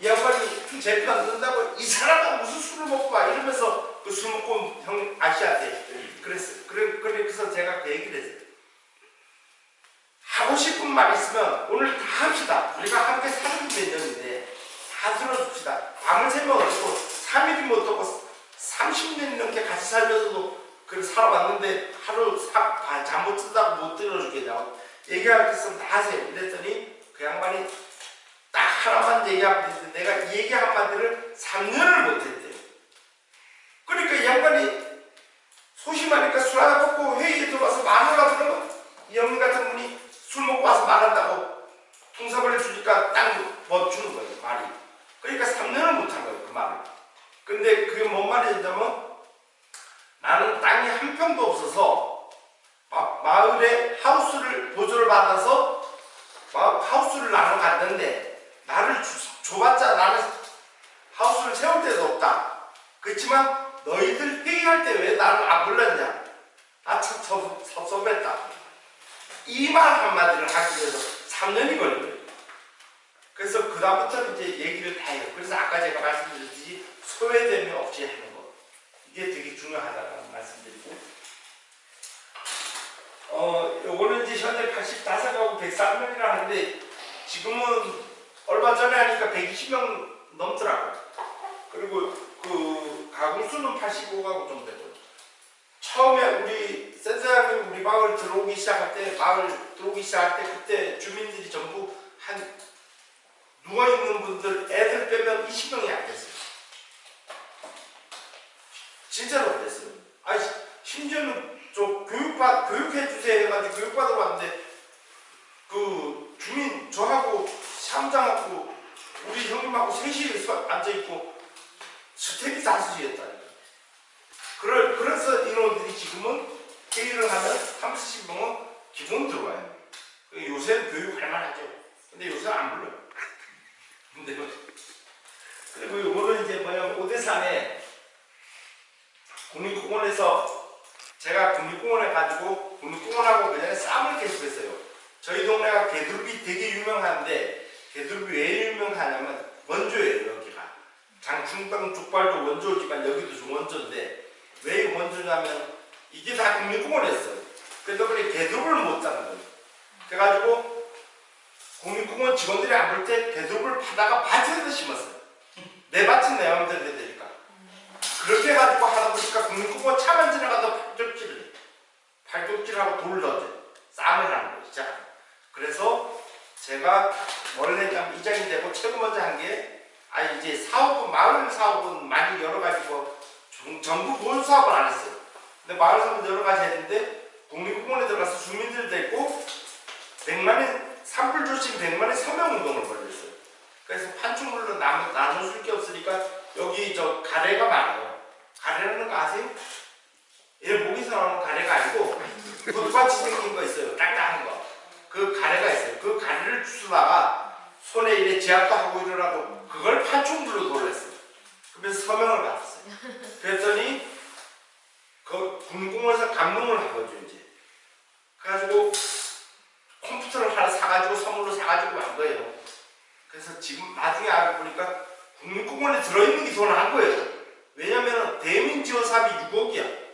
이 양반이 제편 든다고 이 사람은 무슨 술을 먹고 와 이러면서 그 술 먹고 형 아시아한테 그랬어요. 그래, 그래서 제가 그 얘기를 했어요. 하고 싶은 말 있으면 오늘 다 합시다. 우리가 함께 사는 몇 년인데 다 들어줍시다. 밤을 새면 어떻고 3일이면 어떻고 30년 넘게 같이 살면서도 그 살아왔는데 하루 잠못 쓴다고 못 들어주겠냐고 얘기할 게 있으면 다 하세요. 이랬더니 그 양반이 딱 하나만 얘기하면 되는데 내가 이 얘기 한마디를 3년을 못했대요. 그러니까 이 양반이 소심하니까 술 하나 먹고 회의에 들어와서 말을 하더라고 이 형님 같은 분이 술 먹고 와서 말한다고 통사벌을 주니까 딱 멈추는 거예요 말이 그러니까 3년을 못한 거예요 그 말을 근데 그게 뭔 말이냐면 나는 땅이 한 평도 없어서 마, 마을에 하우스를 보조를 받아서 마, 하우스를 나눠 갔는데 나를 주, 줘봤자 나는 하우스를 세울 데도 없다 그렇지만 너희들 회의할 때 왜 나를 안 불렀냐? 나참 섭섭했다. 이 말 한마디를 하기 위해서 3년이 걸린 거예요. 그래서 그다음부터는 이제 얘기를 다 해요. 그래서 아까 제가 말씀드렸듯이 소외됨이 없이 하는 것. 이게 되게 중요하다는 말씀드리고. 어, 요거는 이제 현재 85가구 103명이라 하는데 지금은 얼마 전에 하니까 120명 넘더라고요. 그리고 그 가구 수는 85가구 정도 되고 처음에 우리 센터장님 우리 마을 들어오기 시작할 때 마을 들어오기 시작할 때 그때 주민들이 전부 한 누워있는 분들 애들 빼면 20명이 안 됐어요 진짜로 안 됐어요 아니 심지어는 저 교육받 교육해 주세요 해가지고 교육받으러 왔는데 그 주민 저하고 샴장하고 우리 형님하고 셋이 앉아 있고 스텝이 다수였다. 그럴, 그래서 인원들이 지금은 회의를 하면 30, 40명은 기본 들어와요. 요새는 교육할 만하죠. 근데 요새 안 불러요. 근데 뭐, 그리고 요거는 이제 뭐냐면 오대산에 국립공원에서 제가 국립공원에 가지고 국립공원하고 그 전에 싸움을 계속했어요. 저희 동네가 개두릅이 되게 유명한데 개두릅이 왜 유명하냐면 원조예요 여기가. 장충당 족발도 원조지만 여기도 원조인데 왜 원조냐면 이게 다 국립공원이었어요. 그래서 그래 개두릅을 못 잡는 거예요. 그래가지고 국립공원 직원들이 안 볼때 개두릅을 파다가 밭에서 심었어요. 내 밭은 내 마음대로 되니까. 그렇게 해가지고 하다 보니까 국립공원 차만 지나가도 팔뚝질을 해. 팔뚝질하고 돌을 넣어줘. 쌈을 하는 거예요. 자, 그래서 제가 원래 이장이 되고 최고 먼저 한 게 아 이제 사업은 마을 사업은 많이 여러 가지고 전부 본 사업을 안 했어요. 근데 마을 사업은 여러 가지 했는데 국립공원에 들어가서 주민들도 있고 100만의 산불 조심 100만의 서명 운동을 벌였어요. 그래서 판촉물로 나눠 줄게 없으니까 여기 저 가래가 많아요. 가래라는 거 아세요? 얘 목에서 나오는 가래가 아니고 붓같이 생긴 거 있어요. 딱딱한 거. 그 가래가 있어요. 그 가래를 주스다가 손에 이래 제압도 하고 이러라고 그걸 판촉물로 돌렸어요. 그래서 서명을 받았어요. 그랬더니 그 군공원에서 감동을 한 거죠 이제. 그래가지고 컴퓨터를 하나 사가지고 선물로 사가지고 간 거예요. 그래서 지금 나중에 알고 보니까 국립공원에 들어있는 게 더 나은 거예요. 왜냐면 대민지원 사업이 6억이야.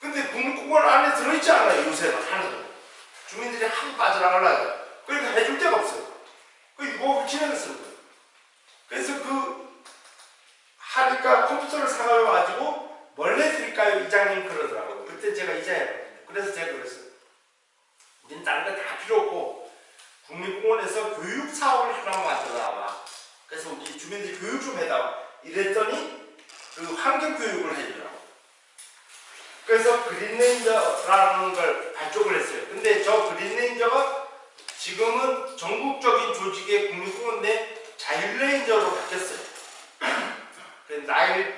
근데 국립공원 안에 들어있지 않아요 요새는 하나도. 주민들이 한 빠져나가려고 그러니까 해줄 데가 없어요. 그 6억을 진행했어요. 그래서 그 하니까 컴퓨터를 사가지고 뭘 해드릴까요 이장님 그러더라고요. 그때 제가 이자였거든요. 그래서 제가 그랬어요. 거 다 필요 없고 국립공원에서 교육 사업을 하나만 만들어놔봐. 그래서 우리 주민들이 교육 좀 해달라. 이랬더니 그 환경 교육을 해주더라고. 그래서 그린레인저라는 걸 발족을 했어요. 근데 저 그린레인저가 지금은 전국적인 조직의 국립공원 내 자율레인저로 바뀌었어요. 그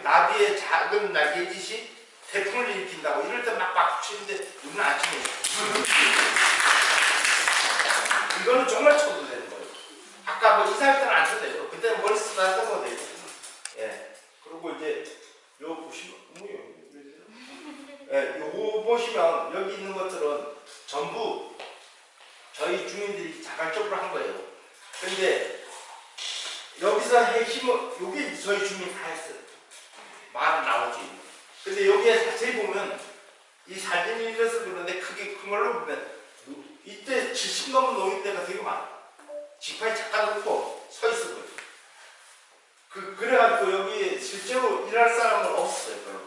나비의 작은 날개짓이 태풍을 일으킨다고 이럴 때 막막 치는데 우리는 안 거예요. 이거는 정말 쳐도 되는 거예요. 아까 뭐 이사할 때는 안 쳐도 되고 그때는 머리 쓰다 써도 되고 예. 그리고 이제 요 보시면 뭐예요? 예, 요거 보시면 여기 있는 것들은 전부 저희 주민들이 자발적으로 한 거예요. 근데 여기서 핵심은 여기 저희 주민 다 했어요. 말 나오지. 근데 여기에 자세히 보면 이 사진이 이래서 그런데 크게 큰 걸로 보면 이때 70 넘은 노인네가 되게 많아. 지파에 잠깐 놓고 서 있을 거예요. 그, 그래가지고 여기 실제로 일할 사람은 없었어요, 별로.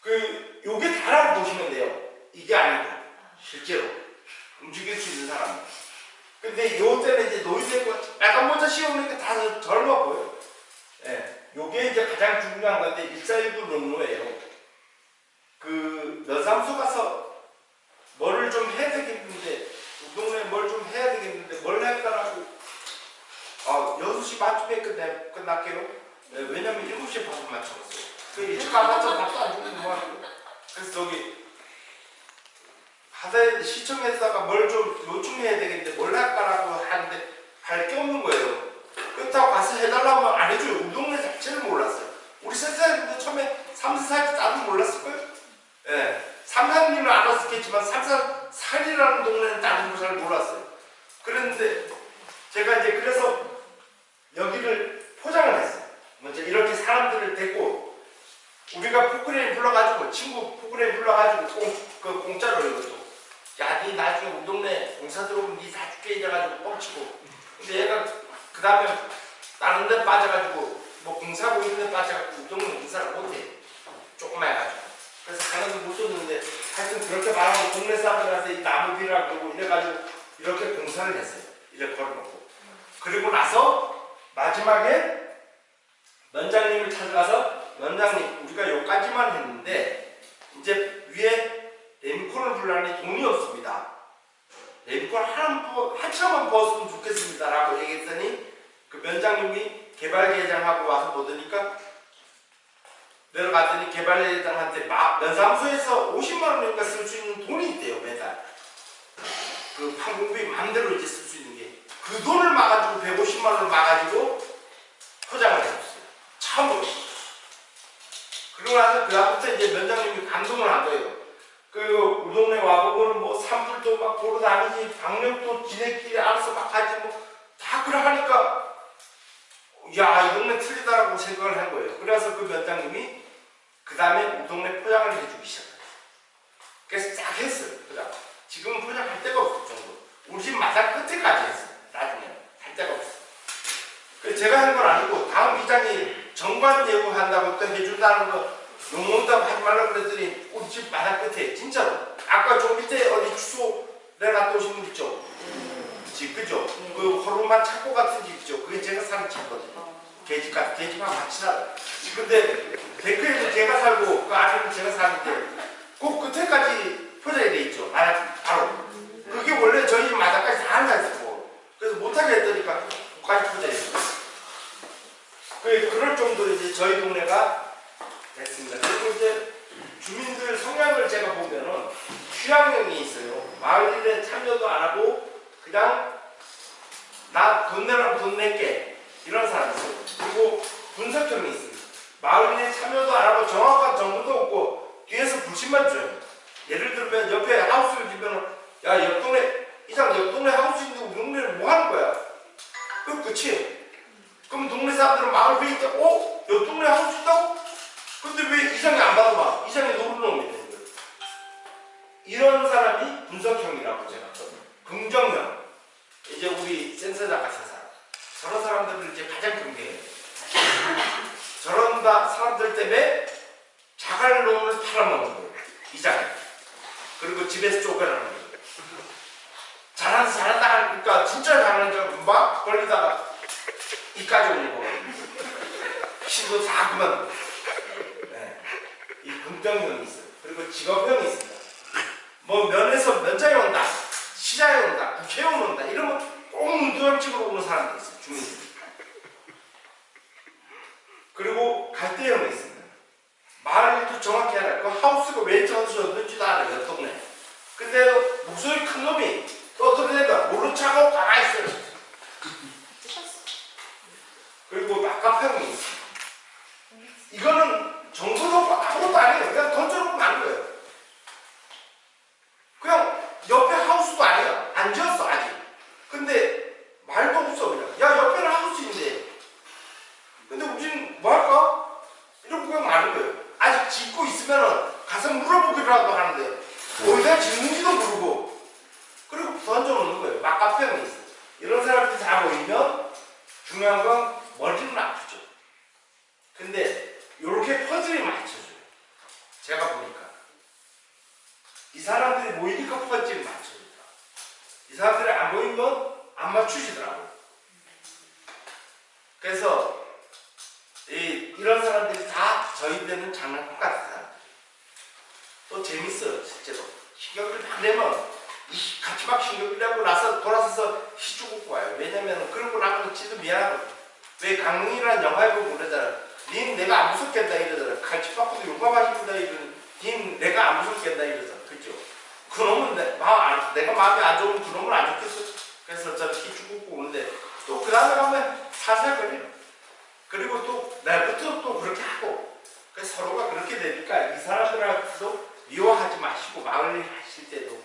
그, 요게 다라고 보시면 돼요. 이게 아니고, 실제로. 움직일 수 있는 사람. 근데 요 때는 이제 노인네고 빨간 모자 씌우니까 다 젊어 보여요. 예. 요게 이제 가장 중요한 건데, 141부 농로예요. 그, 면사무소 가서 뭐를 좀 해야 되겠는데, 동네에 뭘 좀 해야 되겠는데, 뭘 할까라고 아, 6시 반쯤에 끝내, 끝날게요. 네, 왜냐면 7시에 밥을 맞춰놨어요. 그 일찍 가봤자 밥도 안 주고 뭐 하고. 그래서 저기, 하다 시청에다가 뭘 좀 요청해야 되겠는데 뭘 할까라고 하는데 할 게 없는 거예요. 그렇다고 가서 해달라고 하면 안 해줘요. 우리 동네 자체를 몰랐어요. 우리 선생님도 처음에 삼사살때 나도 몰랐을 거예요. 예. 삼산리는 알았었겠지만 삼사살이라는 동네는 나도 잘 몰랐어요. 그런데 제가 이제 그래서 여기를 포장을 했어요. 먼저 이렇게 사람들을 데리고 우리가 포크레인 불러가지고 친구 포크레인 불러가지고 공, 그 공짜로 이것도 야니 나중에 우리 동네 공사 들어오면 니 사줄게 이래가지고 뻥치고 근데 얘가 그 다음에 다른 데 빠져가지고 뭐 공사하고 있는 우리 동네 공사를 못해 조금만 해가지고 그래서 하나도 못 줬는데 하여튼 그렇게 말하고 동네 사람들한테 이 나무 비라 그러고 이래가지고 이렇게 공사를 했어요 이렇게 걸어놓고 그리고 나서 마지막에 면장님을 찾아가서 면장님 우리가 여기까지만 했는데 이제 위에 레미콘을 불라니 돈이 없습니다. 레미콘 한, 한참만 부었으면 좋겠습니다. 라고 얘기했더니 그 면장님이 개발계장하고 와서 보더니까 내려갔더니 개발계장한테 면사무소에서 50만 원인가 쓸수 있는 돈이 있대요 매달. 그 판공비 마음대로 이제 쓸 수 있는 게 그 돈을 막아주고 150만 원을 막아주고 포장을 해줬어요. 참으로. 그러고 나서 그다음부터 이제 면장님이 감동을 한 거예요. 그 우리 동네 와보고는 뭐 산불도 막 보러 다니지 방역도 지네끼리 알아서 막 하지 뭐 다 그러 하니까 야이 동네 틀리다라고 생각을 한 거예요. 그래서 그 면장님이 그 다음에 우리 동네 포장을 해주기 시작했어요. 그래서 쫙 했어요. 포장. 지금은 포장할 데가 없을 정도. 우리 집 마당 끝에까지 했어요. 나중에 할 데가 없어. 그 제가 한 건 아니고 다음 이장이 정관 예우한다고 또 해준다는 거 욕먹다고 하지 말라고 그랬더니 우리 집 마당 끝에 진짜로 아까 저 밑에 어디 주소 내놨다 오신 분 있죠? 집 그죠? 그 호루만 창고 같은 집 있죠? 그게 제가 사는 집거든요. 계집 같은 계집하고 같이 살아요. 근데 데크에도 제가 살고 그 안에는 제가 사는데 그 끝에까지 포장이 돼 있죠. 바로. 그게 원래 저희 집 마당까지 다 앉아있고 그래서 못하게 했더니까 까지 포장했어요. 그 그럴 정도로 이제 저희 동네가 됐습니다. 그리고 이제 주민들 성향을 제가 보면은 취향형이 있어요. 마을 일에 참여도 안 하고 그냥 나 돈 낼게 이런 사람이 있어요. 그리고 분석형이 있습니다. 마을 일에 참여도 안 하고 정확한 정보도 없고 뒤에서 불신만 줘요. 예를 들면 옆에 하우스를 지면은 야옆 동네 이상 옆 동네 하우스 있는데 우리 동네는 뭐 하는 거야? 그 끝이에요. 그럼 동네 사람들은 마을 회의 때, 어? 옆 동네 하우스 있다고? 근데 왜 이상이 안 받아봐? 이상이 노는 놈이 되는 거예요. 이런 사람이 분석형이라고 제가 긍정형. 이제 우리 센서자 같은. 저런 사람들을 이제 가장 경계해요. 저런 사람들 때문에 자갈 놈을 팔아먹는 거예요. 이장에. 그리고 집에서 쫓겨나는 거예요. 잘한다 잘한다 하니까 진짜 잘하는 줄 금방 걸리다가 이까지 오는 거거든요. 시도 다 그만. 네. 이 긍정형이 있어요. 그리고 직업형이 있습니다. 뭐 면에서 면장이 온다, 시장에 온다, 국회의원 온다 이러면 꼭 문두함식으로 오는 사람도 있어요. 주민들. 그리고 갈대형이 있습니다. 말도 정확히 알아요. 그 하우스가 왜 하우스였는지도 알아요. 옆 동네. 근데 목소리 큰 놈이 또 어떻게 된다? 모른 척하고 가만히 있어요. 그리고 낙가평이 있습니다. 이거는 없고 아무것도 아니에요. 그냥 던져놓고 만 거예요. 그냥 옆에 하우스도 아니야. 안 지었어. 근데 말도 없어 그냥. 야 옆에는 하우스인데. 근데 우린 뭐 할까? 이러고 그냥 마는 거예요. 아직 짓고 있으면은 가서 물어보기라도 하는데 어디다 짓는지도 모르고 그리고 던져놓는 거예요. 막가평이 있어. 이런 사람들이 다 모이면 중요한 건 머리는 아프죠. 근데 이렇게 퍼즐이 맞춰줘요. 제가 보니까. 이 사람들이 모이니까 퍼즐이 맞춰 이 사람들이 안 모이면 안 맞추시더라고요. 그래서 이, 이런 사람들이 다 저희들은 장난감 같은 사람들. 또 재밌어요, 실제로. 신경을 막 내면 이 같이 막 신경을 내고 나서 돌아서서 시주고 와요. 왜냐면 그러고 나면 지도 미안하거든. 왜 강릉이라는 영화에 보면 그러잖아. 닌 내가 안 무섭겠다 이러잖아. 갈치 받고도 용감하십니다 이러는. 닌 내가 안 무섭겠다 이러잖아. 그죠? 그놈은 내, 안, 내가 마음이 안 좋으면 그놈은 안 좋겠어. 그래서 저 시주고 오는데 또 그 다음에 가면 살살 거려요. 그리고 또 날부터 또 그렇게 하고 그래서 서로가 그렇게 되니까 이 사람들하고도 미워하지 마시고 마을 일 하실 때도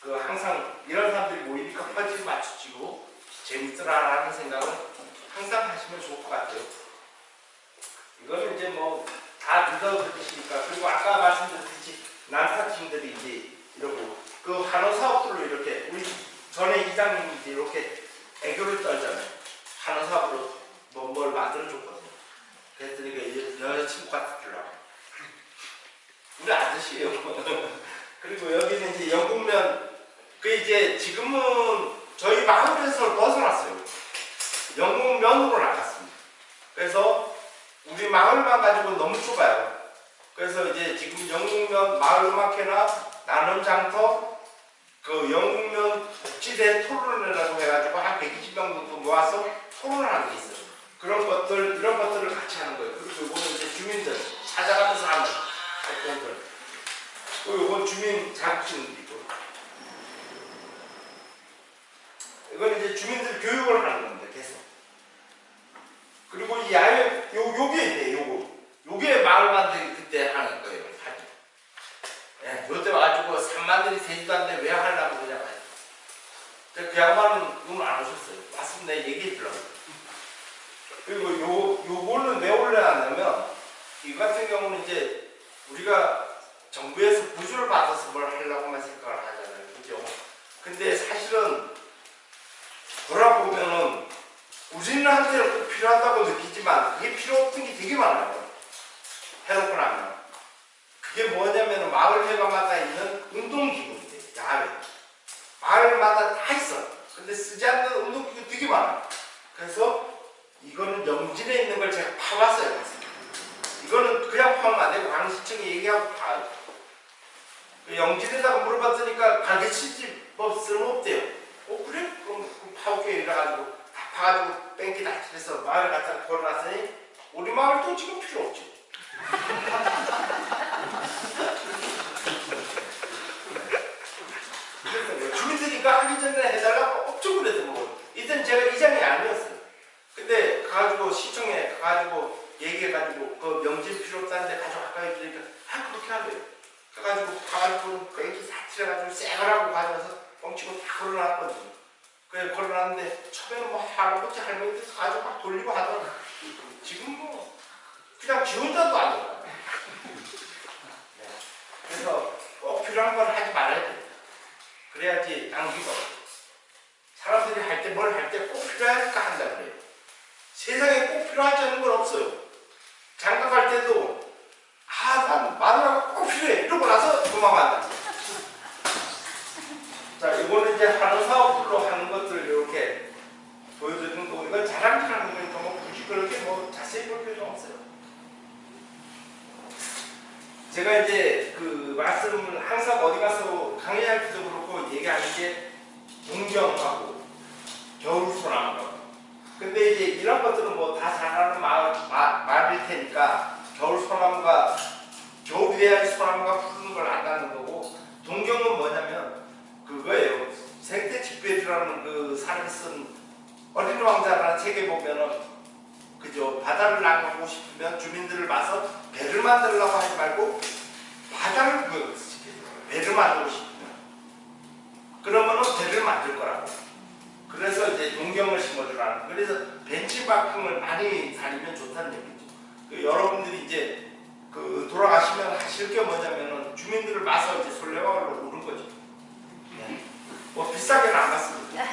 그 항상 이런 사람들이 모이니까 퍼즐 맞추시고 재밌더라라는 생각은 항상 하시면 좋을 것 같아요. 이거는 이제 뭐 다 믿어드시니까 그리고 아까 말씀드렸듯이 난타팀들이 이제 이러고 그 한우 사업들로 이렇게 우리 전에 이장님이 이렇게 애교를 떨잖아요. 한우 사업으로 뭐 뭘 만들어 줬거든요. 그랬더니 그 여자친구 같더라고. 우리 아저씨예요. 그리고 여기는 이제 영국면 그 이제 지금은 저희 마을에서 벗어났어요. 영국면으로 나갔습니다. 그래서 우리 마을만 가지고 너무 좁아요. 그래서 이제 지금 영국면 마을음악회나 나눔 장터 그 영국면 복지대 토론회라고 해가지고 한 120명 정도 모아서 토론하는 게 있어요. 그런 것들 이런 것들을 같이 하는 거예요. 그리고 이거는 이제 주민들 찾아가면서 하는 활동들. 또 이건 주민 자격증이고 이건 이제 주민들 교육을 하는 겁니다. 계속. 그리고 이 야외 요 요게 있네. 요거 요게 마을 만들기 그때 하는 거예요. 하기. 예, 요때 와가지고 산만들이 되지도 않는데 왜 하려고 그냥 하죠. 그 양반은 눈을 안 오셨어요. 맞습니다. 얘기해 주려고. 그리고 요, 요거는 왜 올려놨냐면, 이 같은 경우는 이제 우리가 정부에서 부주를 받아서 뭘 하려고만 생각을 하잖아요. 그죠? 근데 사실은 돌아보면은 우리한테는 꼭 필요하다고 느끼지만 그게 필요 없던 게 되게 많아요. 해놓고 나면. 그게 뭐냐면 마을회관마다 있는 운동기구인데, 야외. 마을마다 다 있어. 근데 쓰지 않는 운동기구 되게 많아. 그래서 이거는 영진에 있는 걸 제가 파봤어요. 이거는 그냥 파면 안 되고 강시청에 얘기하고 파요. 그 영진에다가 물어봤으니까 가르치지 뭐 쓸모없대요. 어 그래? 그럼 파올게 이래가지고 다 파가지고 뺑기 다 칠해서 마을에 갖다 걸어놨으니 우리 마을도 지금 필요 없지. 그랬던 주민들이니까 하기 전에 해달라고 엄청 그랬던 거 이때는 제가 이장이 아니었어요. 근데 가가지고 시청에 가가지고 얘기해가지고 그 명질 필요 없다는데 가져갈까 했으니까 아 그렇게 하래요. 그래가지고 가가지고 뺑기 사칠해가지고 쌩을하고 가져와서 뻥치고 다 걸어놨거든요. 그래 걸어놨는데 처음에는 뭐 할아버지 할머니들 가지고 막 돌리고 하더라고. 지금 뭐 그냥 지 혼자도 안 돼요. 네. 그래서 꼭 필요한 걸 하지 말아야 돼. 그래야지 없어. 사람들이 할 때 뭘 할 때 꼭 필요하니까 한다 그래요. 세상에 꼭 필요하지 않은 건 없어요. 장가 갈 때도 아, 난 마누라가 꼭 필요해. 이러고 나서 도망간다. 자, 이거는 이제 하는 사업으로 하는 것들 이렇게 보여드리는 거고, 이건 자랑질하는 거니까 뭐 굳이 그렇게 뭐 자세히 볼 필요는 없어요. 제가 이제 그 말씀을 항상 어디 가서 강의할 때도 그렇고 얘기하는 게 동경하고 겨울소나무라고. 근데 이제 이런 것들은 뭐 다 잘하는 말, 말, 말일 테니까 겨울 소나무가 겨울이 돼야지 소나무가 푸르는 걸 안다는 거고 동경은 뭐냐면 그거예요. 생태 집배주라는 그 사람이 쓴 어린 왕자라는 책에 보면은 그죠? 바다를 낭하고 싶으면 주민들을 봐서 배를 만들려고 하지 말고 바다를 구역시켜줘. 배를 만들고 싶으면. 그러면은 배를 만들 거라고. 그래서 이제 농경을 심어주라는. 그래서 벤치마킹을 많이 다니면 좋다는 얘기죠. 그 여러분들이 이제 그 돌아가시면 하실 게 뭐냐면은 주민들을 봐서 이제 솔레마을로 오는 거죠. 네. 뭐 비싸게는 안 갔습니다.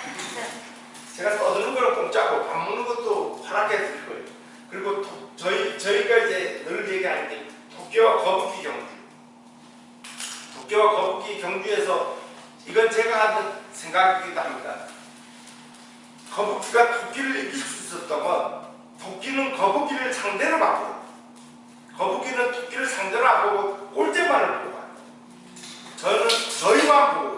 제가 떠드는 거는 공짜고 밥 먹는 것도 허락해 드릴 거예요. 그리고 토- 저희 저희가 이제 늘 얘기하는 게 도쿄와 거북이 경주. 도쿄와 거북이 경주에서 이건 제가 하는 생각이기도 합니다. 거북이가 토끼를 이길 수 있었다면 토끼는 거북이를 상대로 바꾸고 거북이는 토끼를 상대로 안 보고 꼴대만을 보고 가요. 저는 저희만 보고